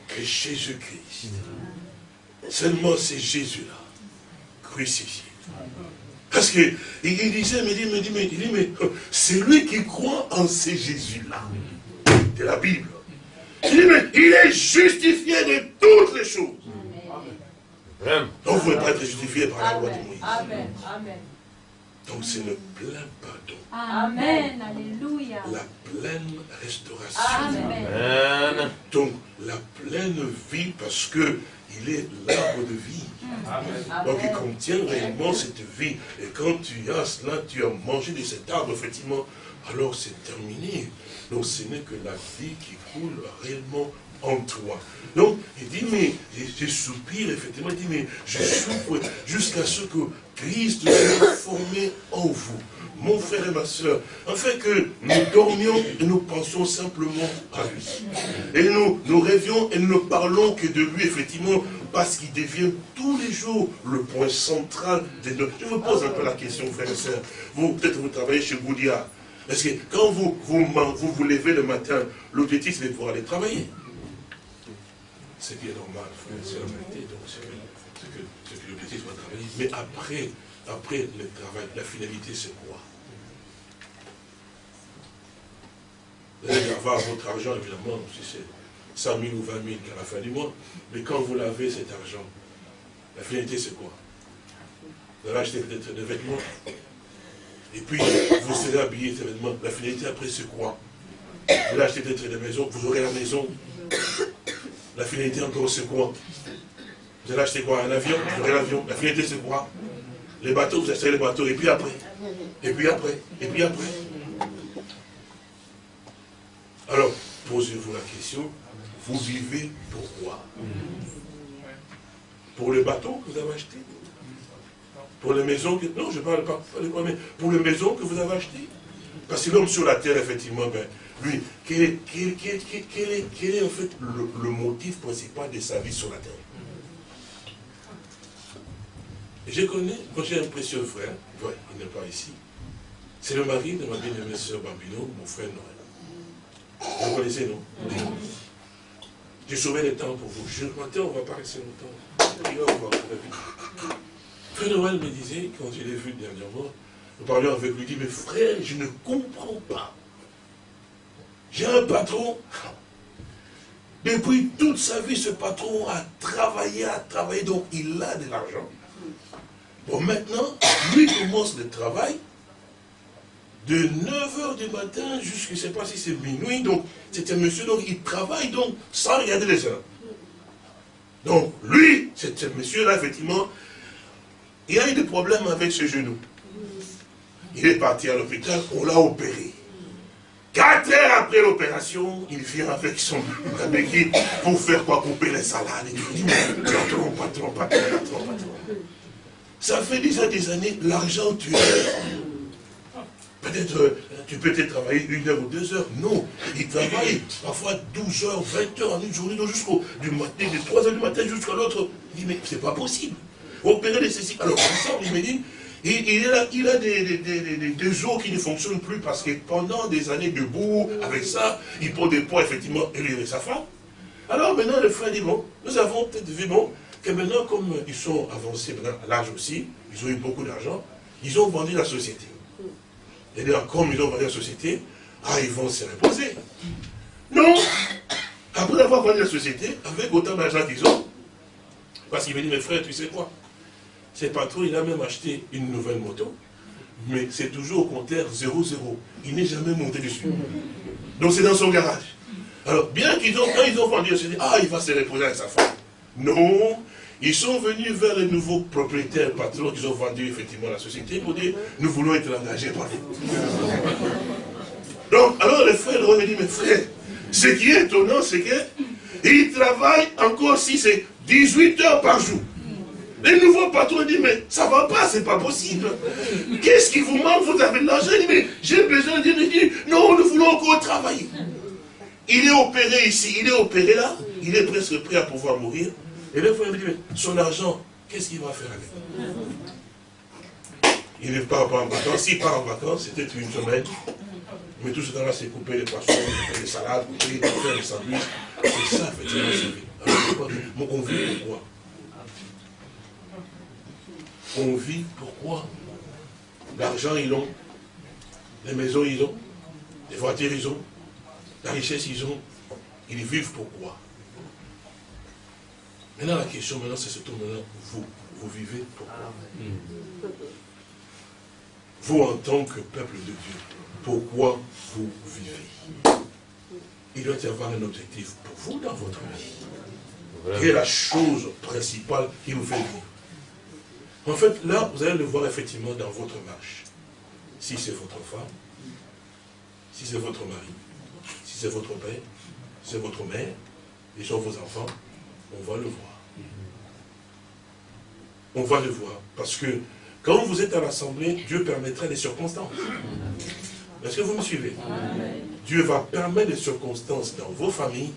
que Jésus-Christ. Seulement c'est Jésus-là, crucifié. Parce qu'il disait, mais, mais, mais, mais c'est lui qui croit en ces Jésus-là de la Bible. Il est justifié de toutes les choses. Donc vous ne pouvez pas être justifié par la loi de Moïse. Amen. Amen. Donc c'est le plein pardon. Amen. Alléluia. La pleine restauration. Amen. Donc la pleine vie parce que il est l'arbre de vie. Amen. Donc il contient réellement cette vie. Et quand tu as cela, tu as mangé de cet arbre, effectivement, alors c'est terminé. Donc ce n'est que la vie qui coule réellement en toi. Donc, il dit, mais, je soupire, effectivement, il dit, mais je souffre jusqu'à ce que Christ soit formé en vous, mon frère et ma soeur, afin que nous dormions et nous pensions simplement à lui. Et nous, nous rêvions et nous ne parlons que de lui, effectivement, parce qu'il devient tous les jours le point central de notre... Je vous pose un peu la question, frère et soeur. Vous, peut-être vous travaillez chez Goudia. Parce que quand vous vous, levez le matin, l'objectif c'est de pouvoir aller travailler. C'est bien normal, c'est la vérité. Donc c'est que, que l'objectif soit travailler. Mais après, après le travail, la finalité c'est quoi? Vous allez avoir votre argent, évidemment, si c'est 100 000 ou 20 000 à la fin du mois. Mais quand vous lavez cet argent, la finalité c'est quoi? Vous allez acheter peut-être des vêtements, et puis, vous serez habillé événement. La finalité après, c'est quoi Vous allez acheter peut-être des maisons, vous aurez la maison. La finalité encore, c'est quoi Vous allez acheter quoi? Un avion? Vous aurez l'avion. La finalité, c'est quoi Les bateaux, vous achetez les bateaux. Et puis après. Et puis après. Et puis après. Alors, posez-vous la question, vous vivez pourquoi? Pour le bateau que vous avez acheté? Pour les maisons que... Non, je parle pas, maisons que vous avez achetées Parce que l'homme sur la terre, effectivement, ben, lui, quel est, quel, est, en fait le, motif principal de sa vie sur la terre? Je connais, quand j'ai un précieux frère, il n'est pas ici, c'est le mari de ma bien-aimée sœur Bambino, mon frère Noël. Vous connaissez, non? J'ai sauvé le temps pour vous. Je matin, on ne va pas rester longtemps. Frère me disait, quand je l'ai vu dernièrement, nous parlions avec lui, il dit, mais frère, je ne comprends pas. J'ai un patron. Depuis toute sa vie, ce patron a travaillé, a travaillé, donc il a de l'argent. Bon, maintenant, lui commence le travail de 9h du matin jusqu'à, je ne sais pas si c'est minuit, donc c'était un monsieur, donc il travaille donc sans regarder les heures. Donc lui, ce monsieur-là, effectivement, il a eu des problèmes avec ses genoux. Il est parti à l'hôpital, on l'a opéré. Quatre heures après l'opération, il vient avec son [LAUGHS] équipe pour faire quoi Couper les salades. Il dit, patron, patron, patron, patron. Ça fait déjà des années, l'argent tu Peut-être, euh, tu peux peut-être travailler une heure ou deux heures. Non, il travaille parfois 12 heures, 20 heures en une journée, jusqu'au du matin, de 3 heures du matin jusqu'à l'autre. Il dit, mais c'est pas possible. Opérer les ceci. Alors, il il, a, il a des, des, os qui ne fonctionnent plus parce que pendant des années debout, avec ça, il prend des poids, effectivement, et sa femme. Alors maintenant, le frère dit, bon, nous avons peut-être vu, bon, que maintenant, comme ils sont avancés à l'âge aussi, ils ont eu beaucoup d'argent, ils ont vendu la société. Et dire, comme ils ont vendu la société, ah, ils vont se reposer. Non Après avoir vendu la société, avec autant d'argent qu'ils ont, parce qu'il me dit, mes frères, tu sais quoi? C'est patron, il a même acheté une nouvelle moto, mais c'est toujours au compteur 0-0. Il n'est jamais monté dessus. Donc c'est dans son garage. Alors, bien qu'ils ont, quand ils ont vendu la société, ah, il va se reposer avec sa femme. Non, ils sont venus vers les nouveaux propriétaires, patrons, qui ont vendu effectivement la société pour dire, nous voulons être engagés par vous. Donc, alors les frères leur dit, mais frère, ce qui est étonnant, c'est qu'ils travaillent encore si c'est 18 heures par jour. Les nouveaux patrons disent, mais ça ne va pas, c'est pas possible. Qu'est-ce qui vous manque? Vous avez de l'argent Il dit, mais j'ai besoin de dire, dit, non, nous voulons encore travailler. Il est opéré ici, il est opéré là, il est presque prêt à pouvoir mourir. Et le frère dit, son argent, qu'est-ce qu'il va faire avec? Il ne part pas en vacances. S'il part en vacances, c'était une semaine. Mais tout ce temps-là, c'est couper les poissons, couper les salades, couper, faire les sandwichs. C'est ça, effectivement, c'est vie. Alors, on vit pourquoi? On vit pourquoi? L'argent, ils ont. Les maisons, ils ont. Les voitures, ils ont. La richesse, ils ont. Ils vivent pourquoi? Maintenant, la question, maintenant, c'est surtout maintenant, vous, vous vivez pourquoi? Vous, en tant que peuple de Dieu, pourquoi vous vivez? Il doit y avoir un objectif pour vous dans votre vie. Quelle est la chose principale qui vous fait vivre? En fait, là, vous allez le voir effectivement dans votre marche. Si c'est votre femme, si c'est votre mari, si c'est votre père, si c'est votre mère, et sont vos enfants, on va le voir. On va le voir. Parce que quand vous êtes à l'Assemblée, Dieu permettra des circonstances. Est-ce que vous me suivez? Dieu va permettre des circonstances dans vos familles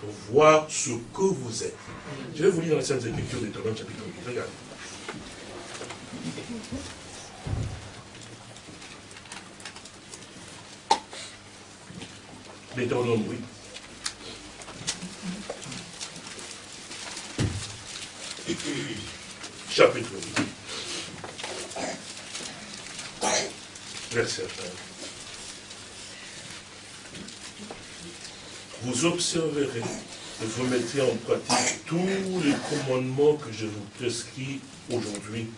pour voir ce que vous êtes. Je vais vous lire dans la Sainte Écriture d'Étonnant chapitre 8. Regardez. Deutéronome, oui. chapitre 8. Verset 1. Vous observerez et vous mettrez en pratique tous les commandements que je vous prescris aujourd'hui,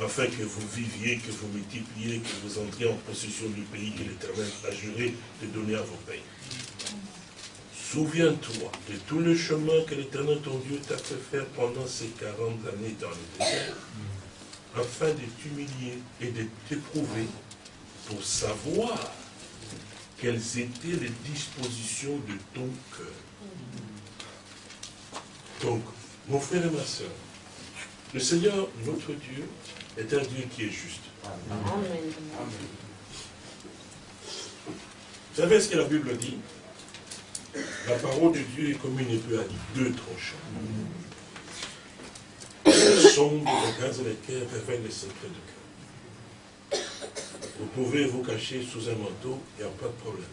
afin que vous viviez, que vous multipliez, que vous entriez en possession du pays que l'Éternel a juré de donner à vos pays. Souviens-toi de tout le chemin que l'Éternel ton Dieu t'a fait faire pendant ces 40 années dans le désert, afin de t'humilier et de t'éprouver pour savoir quelles étaient les dispositions de ton cœur. Donc, mon frère et ma soeur, Le Seigneur, notre Dieu, est un Dieu qui est juste. Amen. Vous savez ce que la Bible dit? La parole de Dieu est comme une épée à deux tranchants. Sombre, regarde les cœurs, révèle les secrets de cœur. Vous pouvez vous cacher sous un manteau, il n'y a pas de problème.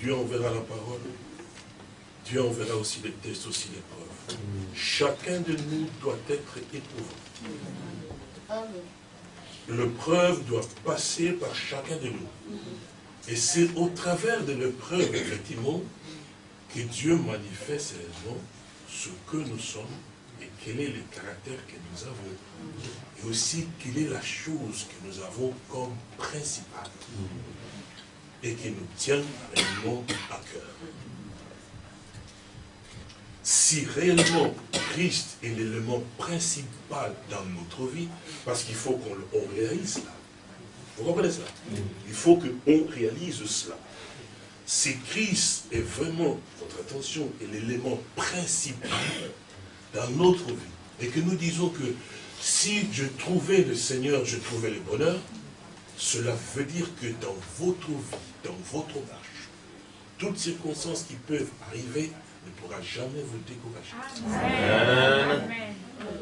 Dieu enverra la parole, Dieu enverra aussi les tests, aussi les preuves. Chacun de nous doit être éprouvé. L'épreuve doit passer par chacun de nous. Et c'est au travers de l'épreuve, effectivement, que Dieu manifeste réellement ce que nous sommes et quel est le caractère que nous avons. Et aussi, quelle est la chose que nous avons comme principale et qui nous tient réellement à cœur. Si réellement Christ est l'élément principal dans notre vie, parce qu'il faut qu'on réalise cela. Vous comprenez cela? Il faut qu'on réalise cela. Si Christ est vraiment, votre attention, est l'élément principal dans notre vie, et que nous disons que si je trouvais le Seigneur, je trouvais le bonheur, cela veut dire que dans votre vie, dans votre marche, toutes circonstances qui peuvent arriver ne pourra jamais vous décourager.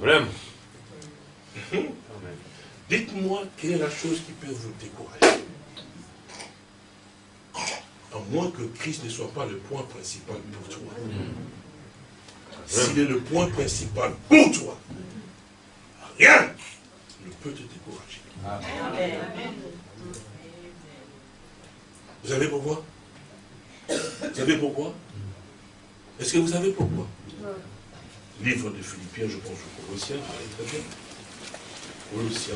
Amen. Dites-moi quelle est la chose qui peut vous décourager. À moins que Christ ne soit pas le point principal pour toi. S'il est le point principal pour toi, rien ne peut te décourager. Vous savez pourquoi? Vous savez pourquoi? Est-ce que vous savez pourquoi Livre de Philippiens, je pense au Colossiens, très bien. Colossiens,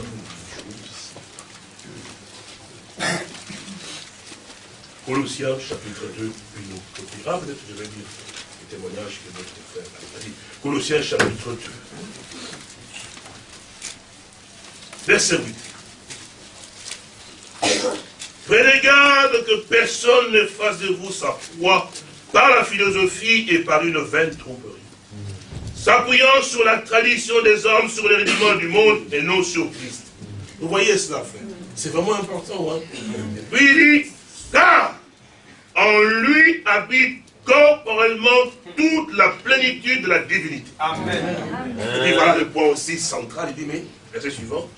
Colossiens, chapitre 2, une autre Ah, peut-être je vais dire le témoignage que notre frère a dit. Colossiens, chapitre 2. Verset 8. Prenez garde que personne ne fasse de vous sa foi par la philosophie et par une vaine tromperie. S'appuyant sur la tradition des hommes, sur les rudiments du monde et non sur Christ. Vous voyez cela, frère C'est vraiment important. Hein? puis il dit, car en lui habite corporellement toute la plénitude de la divinité. Amen. Et voilà le point aussi central. Il dit, mais, verset suivant,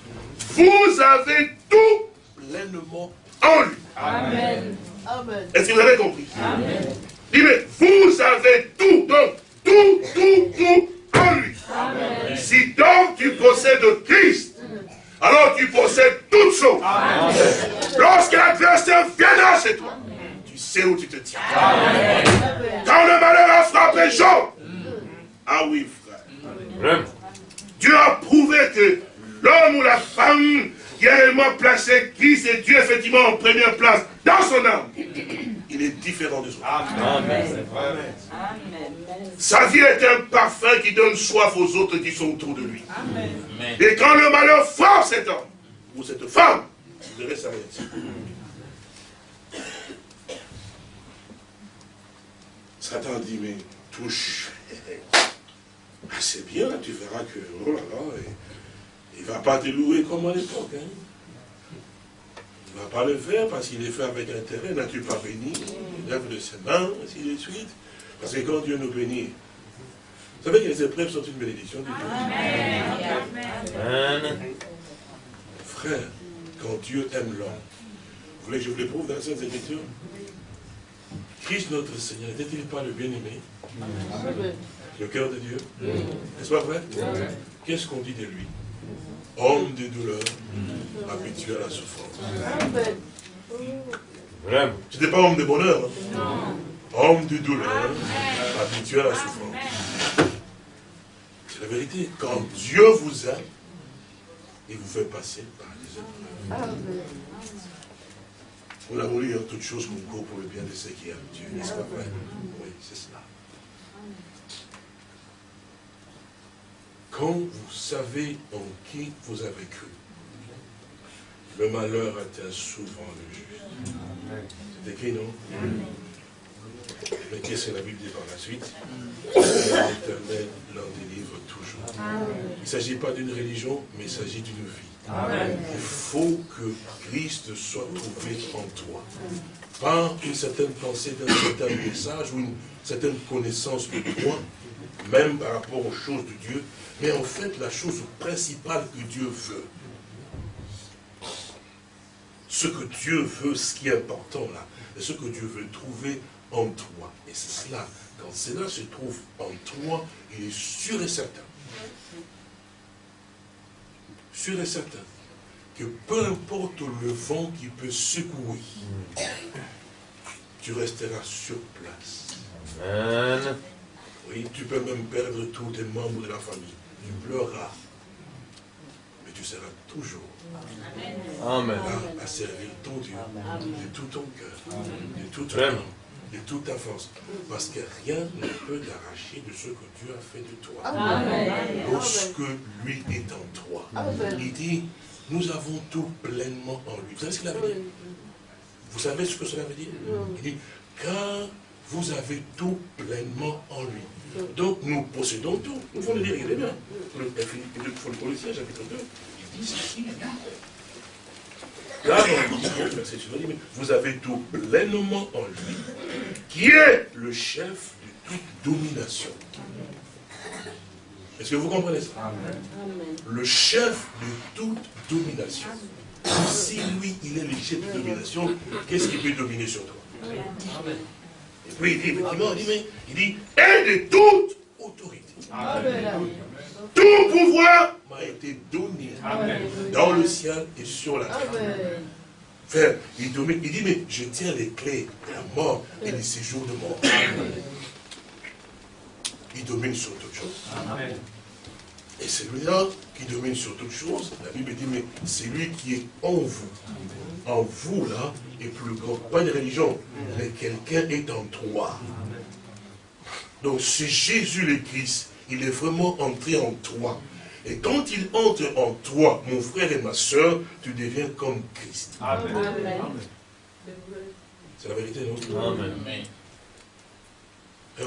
vous avez tout pleinement en lui. Amen. Est-ce que vous avez compris? Amen. Mais vous avez tout, donc, tout, tout, tout en lui. Amen. Si donc tu possèdes Christ, alors tu possèdes toutes choses. Lorsque l'adversaire viendra chez toi, tu sais où tu te tiens. Amen. Quand le malheur a frappé Jean, ah oui, frère. Dieu a prouvé que l'homme ou la femme qui a réellement placé Christ et Dieu effectivement en première place dans son âme, il est différent des autres. Amen. Sa vie est un parfum qui donne soif aux autres qui sont autour de lui. Amen. Et quand le malheur frappe cet homme ou cette femme, vous verrez sa réaction. Satan dit, mais touche. Ah, c'est bien, tu verras que, oh là là, il ne va pas te louer comme à l'époque. Hein. Il ne va pas le faire parce qu'il est fait avec intérêt. N'as-tu pas béni Il lève de ses mains, ainsi de suite? Parce que quand Dieu nous bénit, vous savez que les épreuves sont une bénédiction de Dieu. Amen. Frère, quand Dieu aime l'homme, vous voulez que je vous le prouve dans cette écriture Christ notre Seigneur, n'était-il pas le bien-aimé? Le cœur de Dieu. N'est-ce pas vrai? Qu'est-ce qu'on dit de lui? Homme de douleur, habitué à la souffrance. Tu n'es pas homme de bonheur. Hein? Homme de douleur, habitué à la souffrance. C'est la vérité. Quand Dieu vous aime, il vous fait passer par des épreuves. Vous l'avez lu, toutes choses concourent pour le bien de ceux qui aiment Dieu, n'est-ce pas? Vrai Oui, c'est cela. Quand vous savez en qui vous avez cru, le malheur atteint souvent le juste. C'est écrit, non? Mais qu'est-ce que la Bible dit par la suite L'éternel l'en délivre toujours. ne s'agit pas d'une religion, mais il s'agit d'une vie. Il faut que Christ soit trouvé en toi. Par une certaine pensée d'un certain message ou une certaine connaissance de toi, même par rapport aux choses de Dieu, mais en fait la chose principale que Dieu veut, ce que Dieu veut, ce qui est important là, et ce que Dieu veut trouver en toi. Et c'est cela, quand cela se trouve en toi, il est sûr et certain, sûr et certain, que peu importe le vent qui peut secouer, tu resteras sur place. Amen. Oui, tu peux même perdre tous tes membres de la famille. Tu pleureras. Mais tu seras toujours Amen. là à servir ton Dieu de tout ton cœur, de toute ton âme, de toute ta force. Parce que rien ne peut t'arracher de ce que Dieu a fait de toi. Lorsque lui est en toi. Il dit, nous avons tout pleinement en lui. Vous savez ce qu'il avait dit? Vous savez ce que cela veut dire? Il dit, car vous avez tout pleinement en lui. Donc nous possédons tout. Nous pouvons le lire, il est bien. Le, le, le Colossiens, chapitre 2, il dit ceci. Là, on dit, verset suivant, il dit, mais vous avez tout pleinement en lui, qui est le chef de toute domination. Est-ce que vous comprenez ça? Le chef de toute domination. Si lui, il est le chef de domination, qu'est-ce qui peut dominer sur toi? Et puis il dit, effectivement, il dit, mais, il dit, et de toute autorité. Tout pouvoir m'a été donné dans le ciel et sur la terre. Frère, il, dit, mais je tiens les clés de la mort et des séjours de mort. Il domine sur toutes choses. Et celui-là qui domine sur toutes choses, la Bible dit, mais c'est lui qui est en vous. En vous, là, est plus grand. Pas une religion, mais quelqu'un est en toi. Donc, c'est Jésus le Christ. Il est vraiment entré en toi. Et quand il entre en toi, mon frère et ma soeur, tu deviens comme Christ. C'est la vérité, non? Amen. Hein,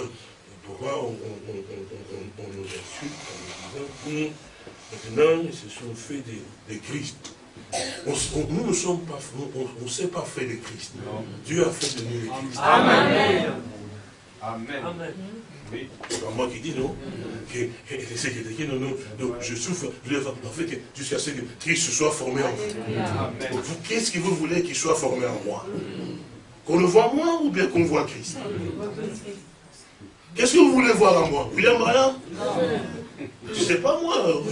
Pourquoi on, on- on- on- on- on nous insulte en nous disant maintenant ils se sont fait des, des Christ? On s- on- nous ne sommes pas, on ne s'est pas fait des Christ. Dieu a fait de nous les Christ. Amen. Amen. Oui. C'est pas moi qui dis non. Que, c'est non, non, je souffre. En fait, que jusqu'à ce que Christ soit formé en vous. Amen. Vous, Qu'est-ce que vous voulez qu'il soit formé en moi? Qu'on le voit moi ou bien qu'on voit Christ? Qu'est-ce que vous voulez voir en moi? William Branham Je ne sais pas moi.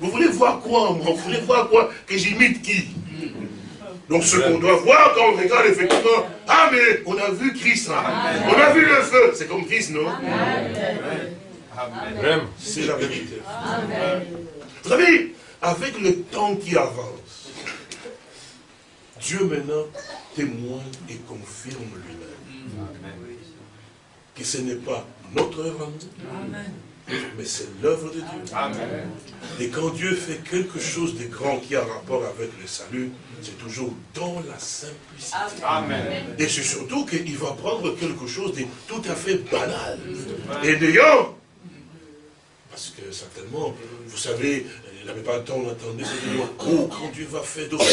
Vous voulez voir quoi en moi? Vous voulez voir quoi? Que j'imite qui? Donc ce qu'on doit voir quand on regarde effectivement, ah mais on a vu Christ, hein. on a vu le feu, c'est comme Christ, non? C'est la vérité. Vous savez, avec le temps qui avance, Dieu maintenant témoigne et confirme lui-même que ce n'est pas notre œuvre mais c'est l'œuvre de Dieu. Amen. Et quand Dieu fait quelque chose de grand qui a rapport avec le salut, c'est toujours dans la simplicité. Amen. Et c'est surtout qu'il va prendre quelque chose de tout à fait banal. Et d'ailleurs, parce que certainement, vous savez, la plupart du temps, on entendait ce dire, oh, quand Dieu va faire d'autres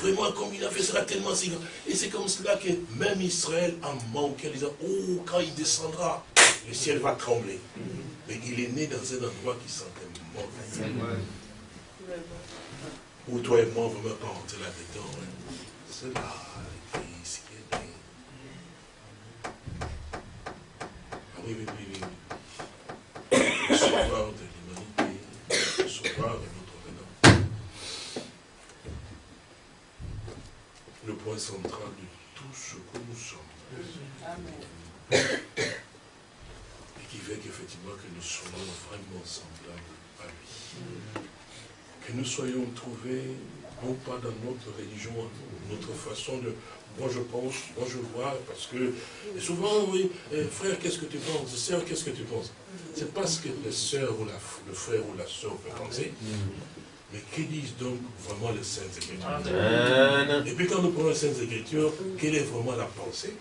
vraiment, comme il a fait, sera tellement si grand. Et c'est comme cela que même Israël a manqué, en disant, oh, quand il descendra, le ciel va trembler. Mais il est né dans un endroit qui sentait mauvais. Où toi et moi, on ne va même pas rentrer là-dedans. hein. C'est là, l'église qui est née. Ah oui, oui, oui, oui. Le sauveur de l'humanité, le sauveur de notre venant. Le point central de tout ce que nous sommes. Et qui fait qu'effectivement que nous soyons vraiment semblables à lui. Que nous soyons trouvés, non pas dans notre religion, notre façon de... Moi je pense, moi je vois, parce que et souvent, oui, eh, frère, qu'est-ce que tu penses? Sœur, qu'est-ce que tu penses? C'est pas ce que le sœur ou la, le frère ou la sœur peut penser, mais que disent donc vraiment les Saintes Écritures? Amen. Et puis quand nous prenons les Saintes Écritures, quelle est vraiment la pensée?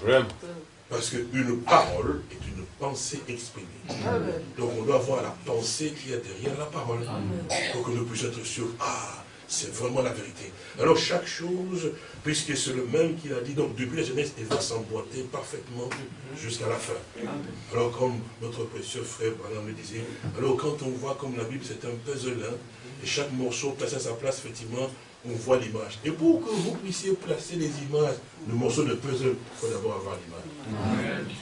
Vraiment. Parce qu'une parole est une pensée exprimée. Donc on doit voir la pensée qui est derrière la parole. Pour que nous puissions être sûrs, ah, c'est vraiment la vérité. Alors chaque chose, puisque c'est le même qu'il a dit, donc depuis la jeunesse, il va s'emboîter parfaitement jusqu'à la fin. Alors comme notre précieux frère Branham me disait, alors quand on voit comme la Bible c'est un puzzle, hein, et chaque morceau placé à sa place, effectivement, on voit l'image. Et pour que vous puissiez placer les images, le morceau de puzzle, il faut d'abord avoir l'image.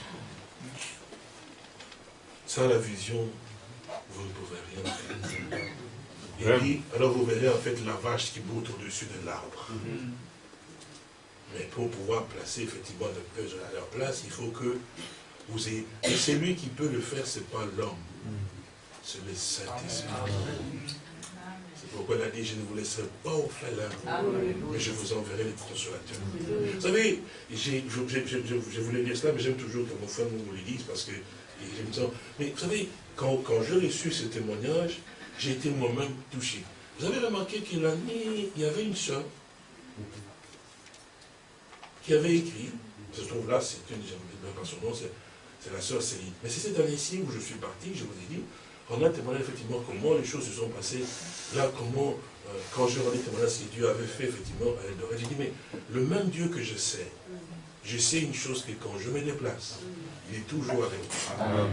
Sans la vision, vous ne pouvez rien faire. Il dit, alors vous verrez en fait la vache qui boute au-dessus de l'arbre. Mais pour pouvoir placer effectivement le puzzle à leur place, il faut que vous ayez... Et c'est lui qui peut le faire, ce n'est pas l'homme. C'est le Saint-Esprit. Il a dit, je ne vous laisserai pas au félin, mais je vous enverrai les consolateurs. Vous savez, je, voulais dire cela, mais j'aime toujours que mon frère nous le dise, parce que mais vous savez, quand, quand j'ai reçu ce témoignage, j'ai été moi-même touché. Vous avez remarqué qu'il y avait une soeur qui avait écrit, se trouve là, c'est une, je ne pas son nom, c'est la sœur Céline. Mais c'est cette année-ci où je suis parti, je vous ai dit, on a témoigné effectivement comment les choses se sont passées, là, comment, euh, quand je rendais témoignage, ce que Dieu avait fait effectivement à elle j'ai dit, mais le même Dieu que je sais, je sais une chose que quand je me déplace, il est toujours avec moi.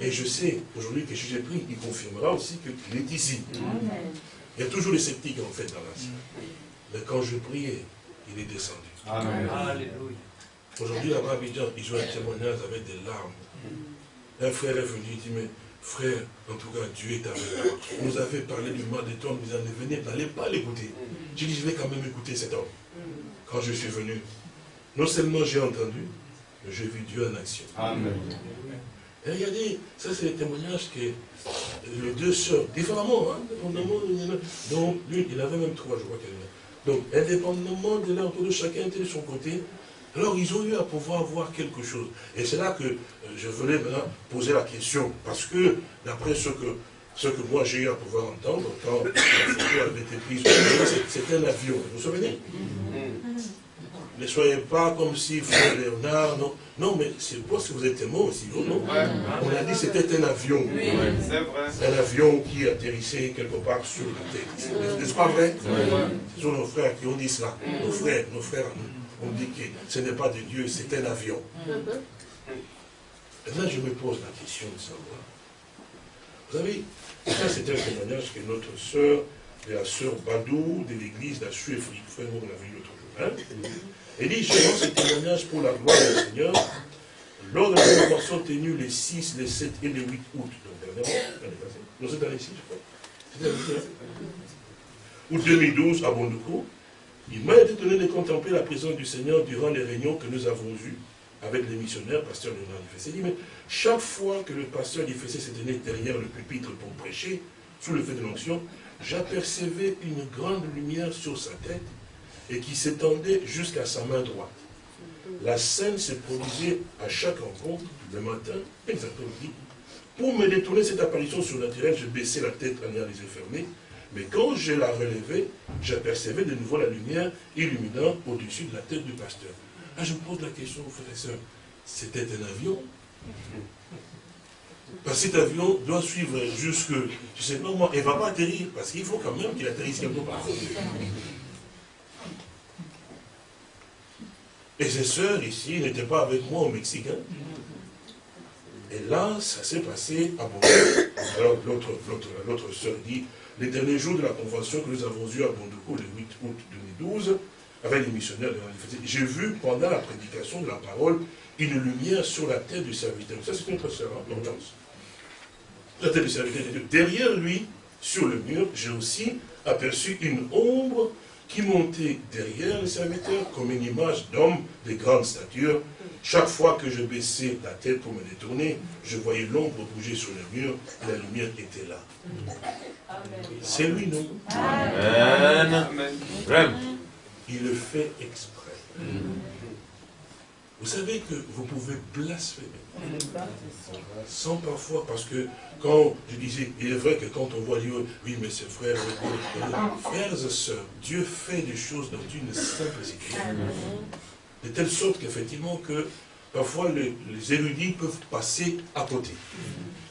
Et je sais aujourd'hui que si j'ai pris, il confirmera aussi qu'il est ici. Il y a toujours les sceptiques en fait dans la salle. Mais quand je priais, il est descendu. Aujourd'hui, à Abidjan, ils ont un témoignage avec des larmes. Un frère est venu, il dit, mais frère, en tout cas, Dieu est avec moi. On nous avait parlé du mal des temps, nous en venez, n'allez pas l'écouter. J'ai dit, je vais quand même écouter cet homme. Quand je suis venu, non seulement j'ai entendu, mais j'ai vu Dieu en action. Amen. Et regardez, ça c'est le témoignage que les deux sœurs, différemment, hein, donc l'une, il avait même trois, je crois qu'elle Donc, indépendamment de l'un de chacun était de son côté, alors ils ont eu à pouvoir voir quelque chose. Et c'est là que euh, je voulais maintenant poser la question, parce que d'après ce que, ce que moi j'ai eu à pouvoir entendre, quand la photo avait été prise, c'était un avion, vous vous souvenez? Ne soyez pas comme si frère Léonard, non. Non, mais c'est parce que vous êtes mort aussi, non. On a dit que c'était un avion. Un avion qui atterrissait quelque part sur la tête. N'est-ce pas vrai? Ce sont nos frères qui ont dit cela. Nos frères, nos frères ont dit que ce n'est pas de Dieu, c'est un avion. Et là, je me pose la question de savoir. Vous savez, ça c'est un témoignage que notre sœur, la sœur Badou de l'église la Frère, nous l'a vu l'autre jour. Hein et dit, rends ce témoignage pour la gloire du Seigneur, lors de la convention tenue les 6, les 7 et les 8 août, donc dernièrement, non, c'est l'année-ci, je crois. Août 2012, à Bondoukou, il m'a été donné de contempler la présence du Seigneur durant les réunions que nous avons eues avec les missionnaires, pasteur Léonard Dufessé. Il dit, mais chaque fois que le pasteur Dufessé s'est donné derrière le pupitre pour prêcher, sous le feu de l'onction, j'apercevais une grande lumière sur sa tête et qui s'étendait jusqu'à sa main droite. La scène se produisait à chaque rencontre, le matin, exactement Pour me détourner cette apparition surnaturelle, je baissais la tête en ayant les yeux fermés, mais quand je la relevais, j'apercevais de nouveau la lumière illuminant au-dessus de la tête du pasteur. Là, je me pose la question, frères et sœurs, c'était un avion? Parce que cet avion doit suivre jusque, je sais pas moi, il ne va pas atterrir, parce qu'il faut quand même qu'il atterrisse quelque part. Et ses sœurs ici n'étaient pas avec moi au Mexique. Hein. Et là, ça s'est passé à Bondoukou. Alors l'autre sœur dit, les derniers jours de la convention que nous avons eue à Bondoukou, le 8 août 2012, avec les missionnaires de j'ai vu pendant la prédication de la parole une lumière sur la tête du serviteur. Ça, c'est notre sœur, hein, La tête du serviteur Derrière lui, sur le mur, j'ai aussi aperçu une ombre qui montait derrière le serviteur comme une image d'homme de grande stature. Chaque fois que je baissais la tête pour me détourner, je voyais l'ombre bouger sur le mur et la lumière était là. C'est lui, non? Amen. Il le fait exprès. Vous savez que vous pouvez blasphémer. Sans parfois, parce que quand je disais, il est vrai que quand on voit Dieu, oui, mais c'est frère, frères et sœurs, Dieu fait des choses dans une simplicité. De telle sorte qu'effectivement, que parfois les, les érudits peuvent passer à côté.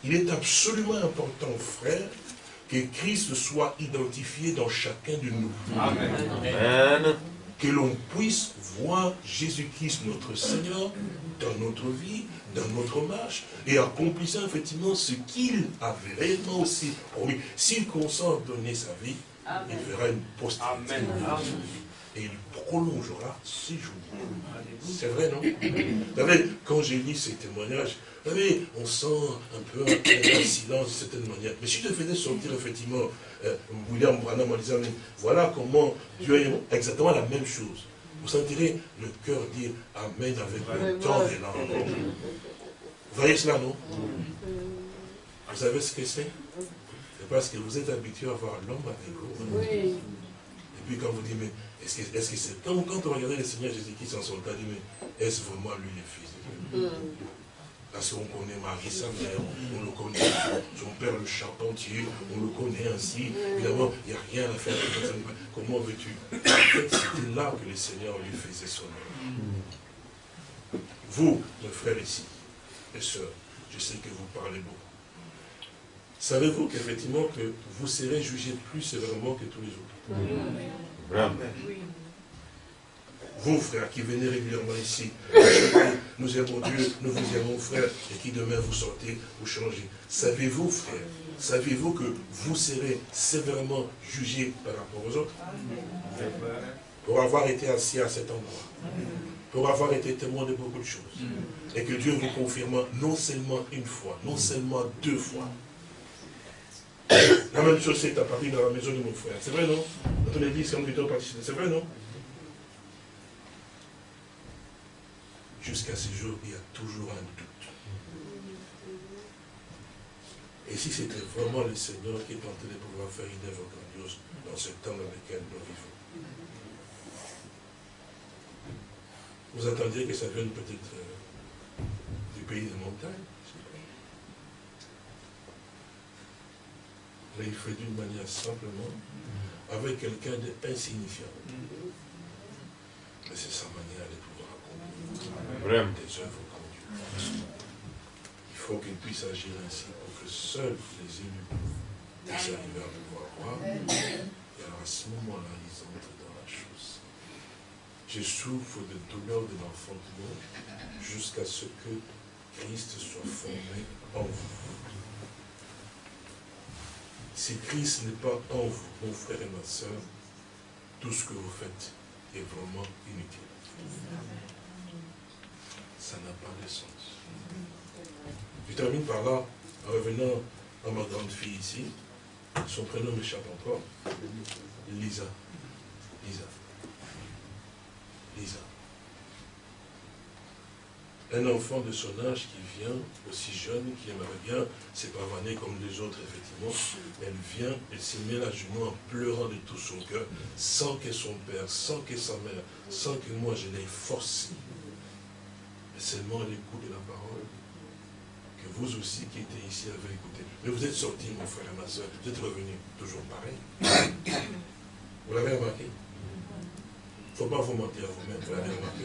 Il est absolument important, frère, que Christ soit identifié dans chacun de nous. Amen. Amen. Que l'on puisse voir Jésus-Christ, notre Seigneur, dans notre vie, dans notre marche, et accomplissant effectivement ce qu'il avait réellement aussi promis. S'il consent à donner sa vie, il verra une postérité. Amen. Et il prolongera ses jours. C'est vrai, non? Vous savez, quand j'ai lu ces témoignages, vous savez, on sent un peu un, silence de certaine manière. Mais si je faisais sortir effectivement euh, William Branham en disant, voilà comment Dieu est exactement la même chose. Vous sentirez le cœur dire Amen avec le temps des langues. Vous voyez cela, non Vous savez ce que c'est C'est parce que vous êtes habitué à voir l'homme avec vous. Et puis quand vous dites, mais est-ce que c'est... Quand, quand on regardait le Seigneur Jésus-Christ en son temps, on dit, mais est-ce vraiment lui le Fils de Dieu Parce qu'on connaît Marie, sa mère, on le connaît, son père le charpentier, on le connaît ainsi. Évidemment, il n'y a rien à faire. Comment veux-tu En fait, c'était là que le Seigneur lui faisait son œuvre. Vous, mes frères ici, et sœurs, je sais que vous parlez beaucoup. Savez-vous qu'effectivement que vous serez jugés plus sévèrement que tous les autres? Amen. Vous, frères, qui venez régulièrement ici, nous aimons Dieu, nous vous aimons, frères, et qui demain vous sortez, vous changez. Savez-vous, frères, savez-vous que vous serez sévèrement jugés par rapport aux autres? Pour avoir été assis à cet endroit, pour avoir été témoin de beaucoup de choses, et que Dieu vous confirme non seulement une fois, non seulement deux fois, [COUGHS] la même chose c'est à Paris dans la maison de mon frère. C'est vrai, non? Dans ton église, comme plutôt participé. C'est vrai, non? Jusqu'à ce jour, il y a toujours un doute. Et si c'était vraiment le Seigneur qui est en train de pouvoir faire une œuvre grandiose dans ce temps dans lequel nous vivons Vous attendiez que ça vienne peut-être euh, du pays des montagnes Mais il fait d'une manière simplement, avec quelqu'un d'insignifiant. Mais c'est sa manière de pouvoir accomplir des œuvres grandioses. Il faut qu'il puisse agir ainsi pour que seuls les élus puissent arriver à pouvoir croire. Et alors à ce moment-là, ils entrent dans la chose. Je souffre de douleur de l'enfantement jusqu'à ce que Christ soit formé en vous. Si Christ n'est pas en vous, mon frère et ma soeur, tout ce que vous faites est vraiment inutile. Ça n'a pas de sens. Je termine par là, en revenant à ma grande fille ici. Son prénom m'échappe encore. Lisa. Lisa. Un enfant de son âge qui vient, aussi jeune, qui aimerait bien se pavaner comme les autres, effectivement. Elle vient, elle se met à genoux en pleurant de tout son cœur, sans que son père, sans que sa mère, sans que moi je l'ai forcé. Mais seulement l'écoute de la parole que vous aussi qui étiez ici avez écouté. Mais vous êtes sortis, mon frère et ma soeur, vous êtes revenus toujours pareil. Vous l'avez remarqué? Ne faut pas vous mentir à vous-même, vous l'avez remarqué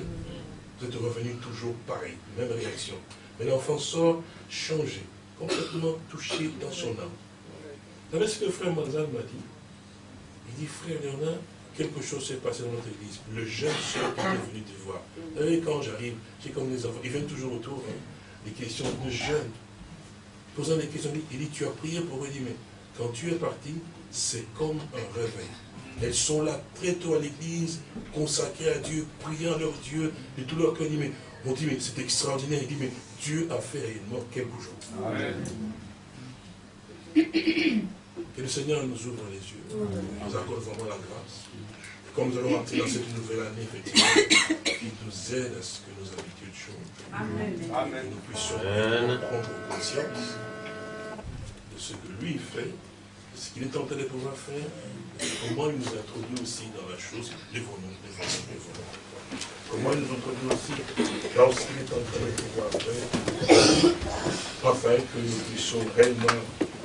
vous êtes revenu toujours pareil, même réaction. Mais l'enfant sort changé, complètement touché dans son âme. Vous savez ce que frère Manzal m'a dit? Il dit, frère Léonard, quelque chose s'est passé dans notre église. Le jeune soeur qui est venu te voir. Vous savez, quand j'arrive, j'ai comme les enfants, ils viennent toujours autour, hein, des questions de jeunes. Posant des questions, il dit, tu as prié pour eux, il dit, mais quand tu es parti, c'est comme un réveil. Elles sont là très tôt à l'église, consacrées à Dieu, priant leur Dieu de tout leur cœur. Il dit, mais, on dit, mais c'est extraordinaire. Il dit, mais Dieu a fait réellement quelque chose. Amen. Que le Seigneur nous ouvre les yeux, nous accorde vraiment la grâce. Et comme nous allons entrer dans cette nouvelle année, effectivement, qu'il nous aide à ce que nos habitudes changent. Amen. Que nous puissions Amen. prendre conscience de ce que lui fait, ce qu'il est en train de pouvoir faire, comment il nous introduit aussi dans la chose, lèvons-nous, lèvons-nous. Comment il nous introduit aussi dans ce qu'il est en train de pouvoir faire, afin que nous puissions réellement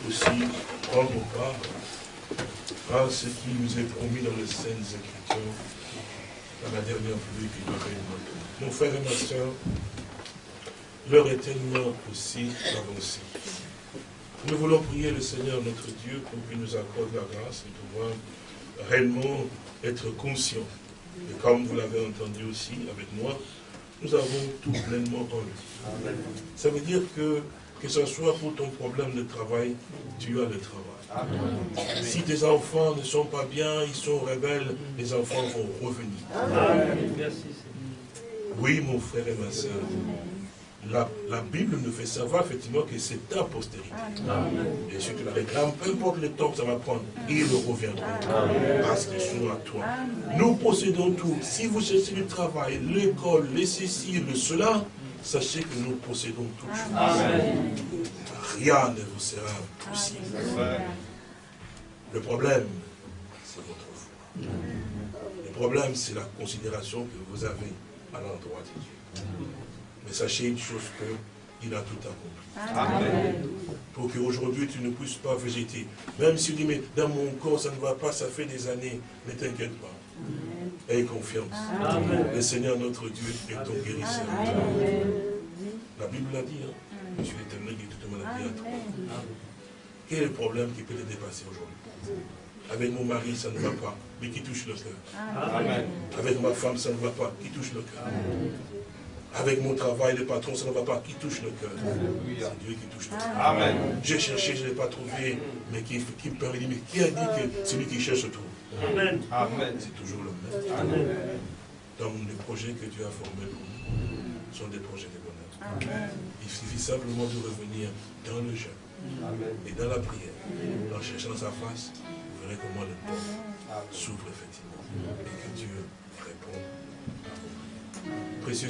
aussi prendre part à ce qui nous est promis dans les Saintes Écritures, dans la dernière pluie qui doit réellement. Mon frère et ma soeur, l'heure est tellement aussi avancée. Nous voulons prier le Seigneur notre Dieu pour qu'il nous accorde la grâce de pouvoir réellement être conscients. Et comme vous l'avez entendu aussi avec moi, nous avons tout pleinement en lui. Ça veut dire que, que ce soit pour ton problème de travail, tu as le travail. Si tes enfants ne sont pas bien, ils sont rebelles, les enfants vont revenir. Oui, mon frère et ma soeur, la, la, Bible nous fait savoir effectivement que c'est ta postérité. Et si tu la réclames, peu importe le temps que ça va prendre, ils reviendront. Parce qu'ils sont à toi. Nous possédons tout. Si vous cherchez le travail, l'école, les ceci, le cela, sachez que nous possédons tout. Rien ne vous sera possible. Le problème, c'est votre foi. Le problème, c'est la considération que vous avez à l'endroit de Dieu. Mais sachez une chose qu'il a tout accompli. Amen. Pour qu'aujourd'hui tu ne puisses pas végéter. Même si tu dis, mais dans mon corps ça ne va pas, ça fait des années, ne t'inquiète pas. Aie confiance. Amen. Le Seigneur notre Dieu est ton guérisseur. La Bible l'a dit, hein. Je suis l'éternel qui toute maladie à toi. Quel est le problème qui peut te dépasser aujourd'hui? Avec mon mari, ça ne va pas, mais qui touche le cœur. Avec ma femme, ça ne va pas, qui touche le cœur. Avec mon travail, le patron, ça ne va pas. Qui touche le cœur? C'est Dieu qui touche le cœur. Amen. J'ai cherché, je ne l'ai pas trouvé. Mais qui, qui me permet de dire, mais qui a dit que celui qui cherche trouve? Amen. Amen. C'est toujours le même. Amen. Donc les projets que Dieu a formés pour nous sont des projets de bonheur. Amen. Il suffit simplement de revenir dans le jeûne et dans la prière. En cherchant sa face, vous verrez comment le peuple s'ouvre effectivement et que Dieu répond à vos prières. Précieux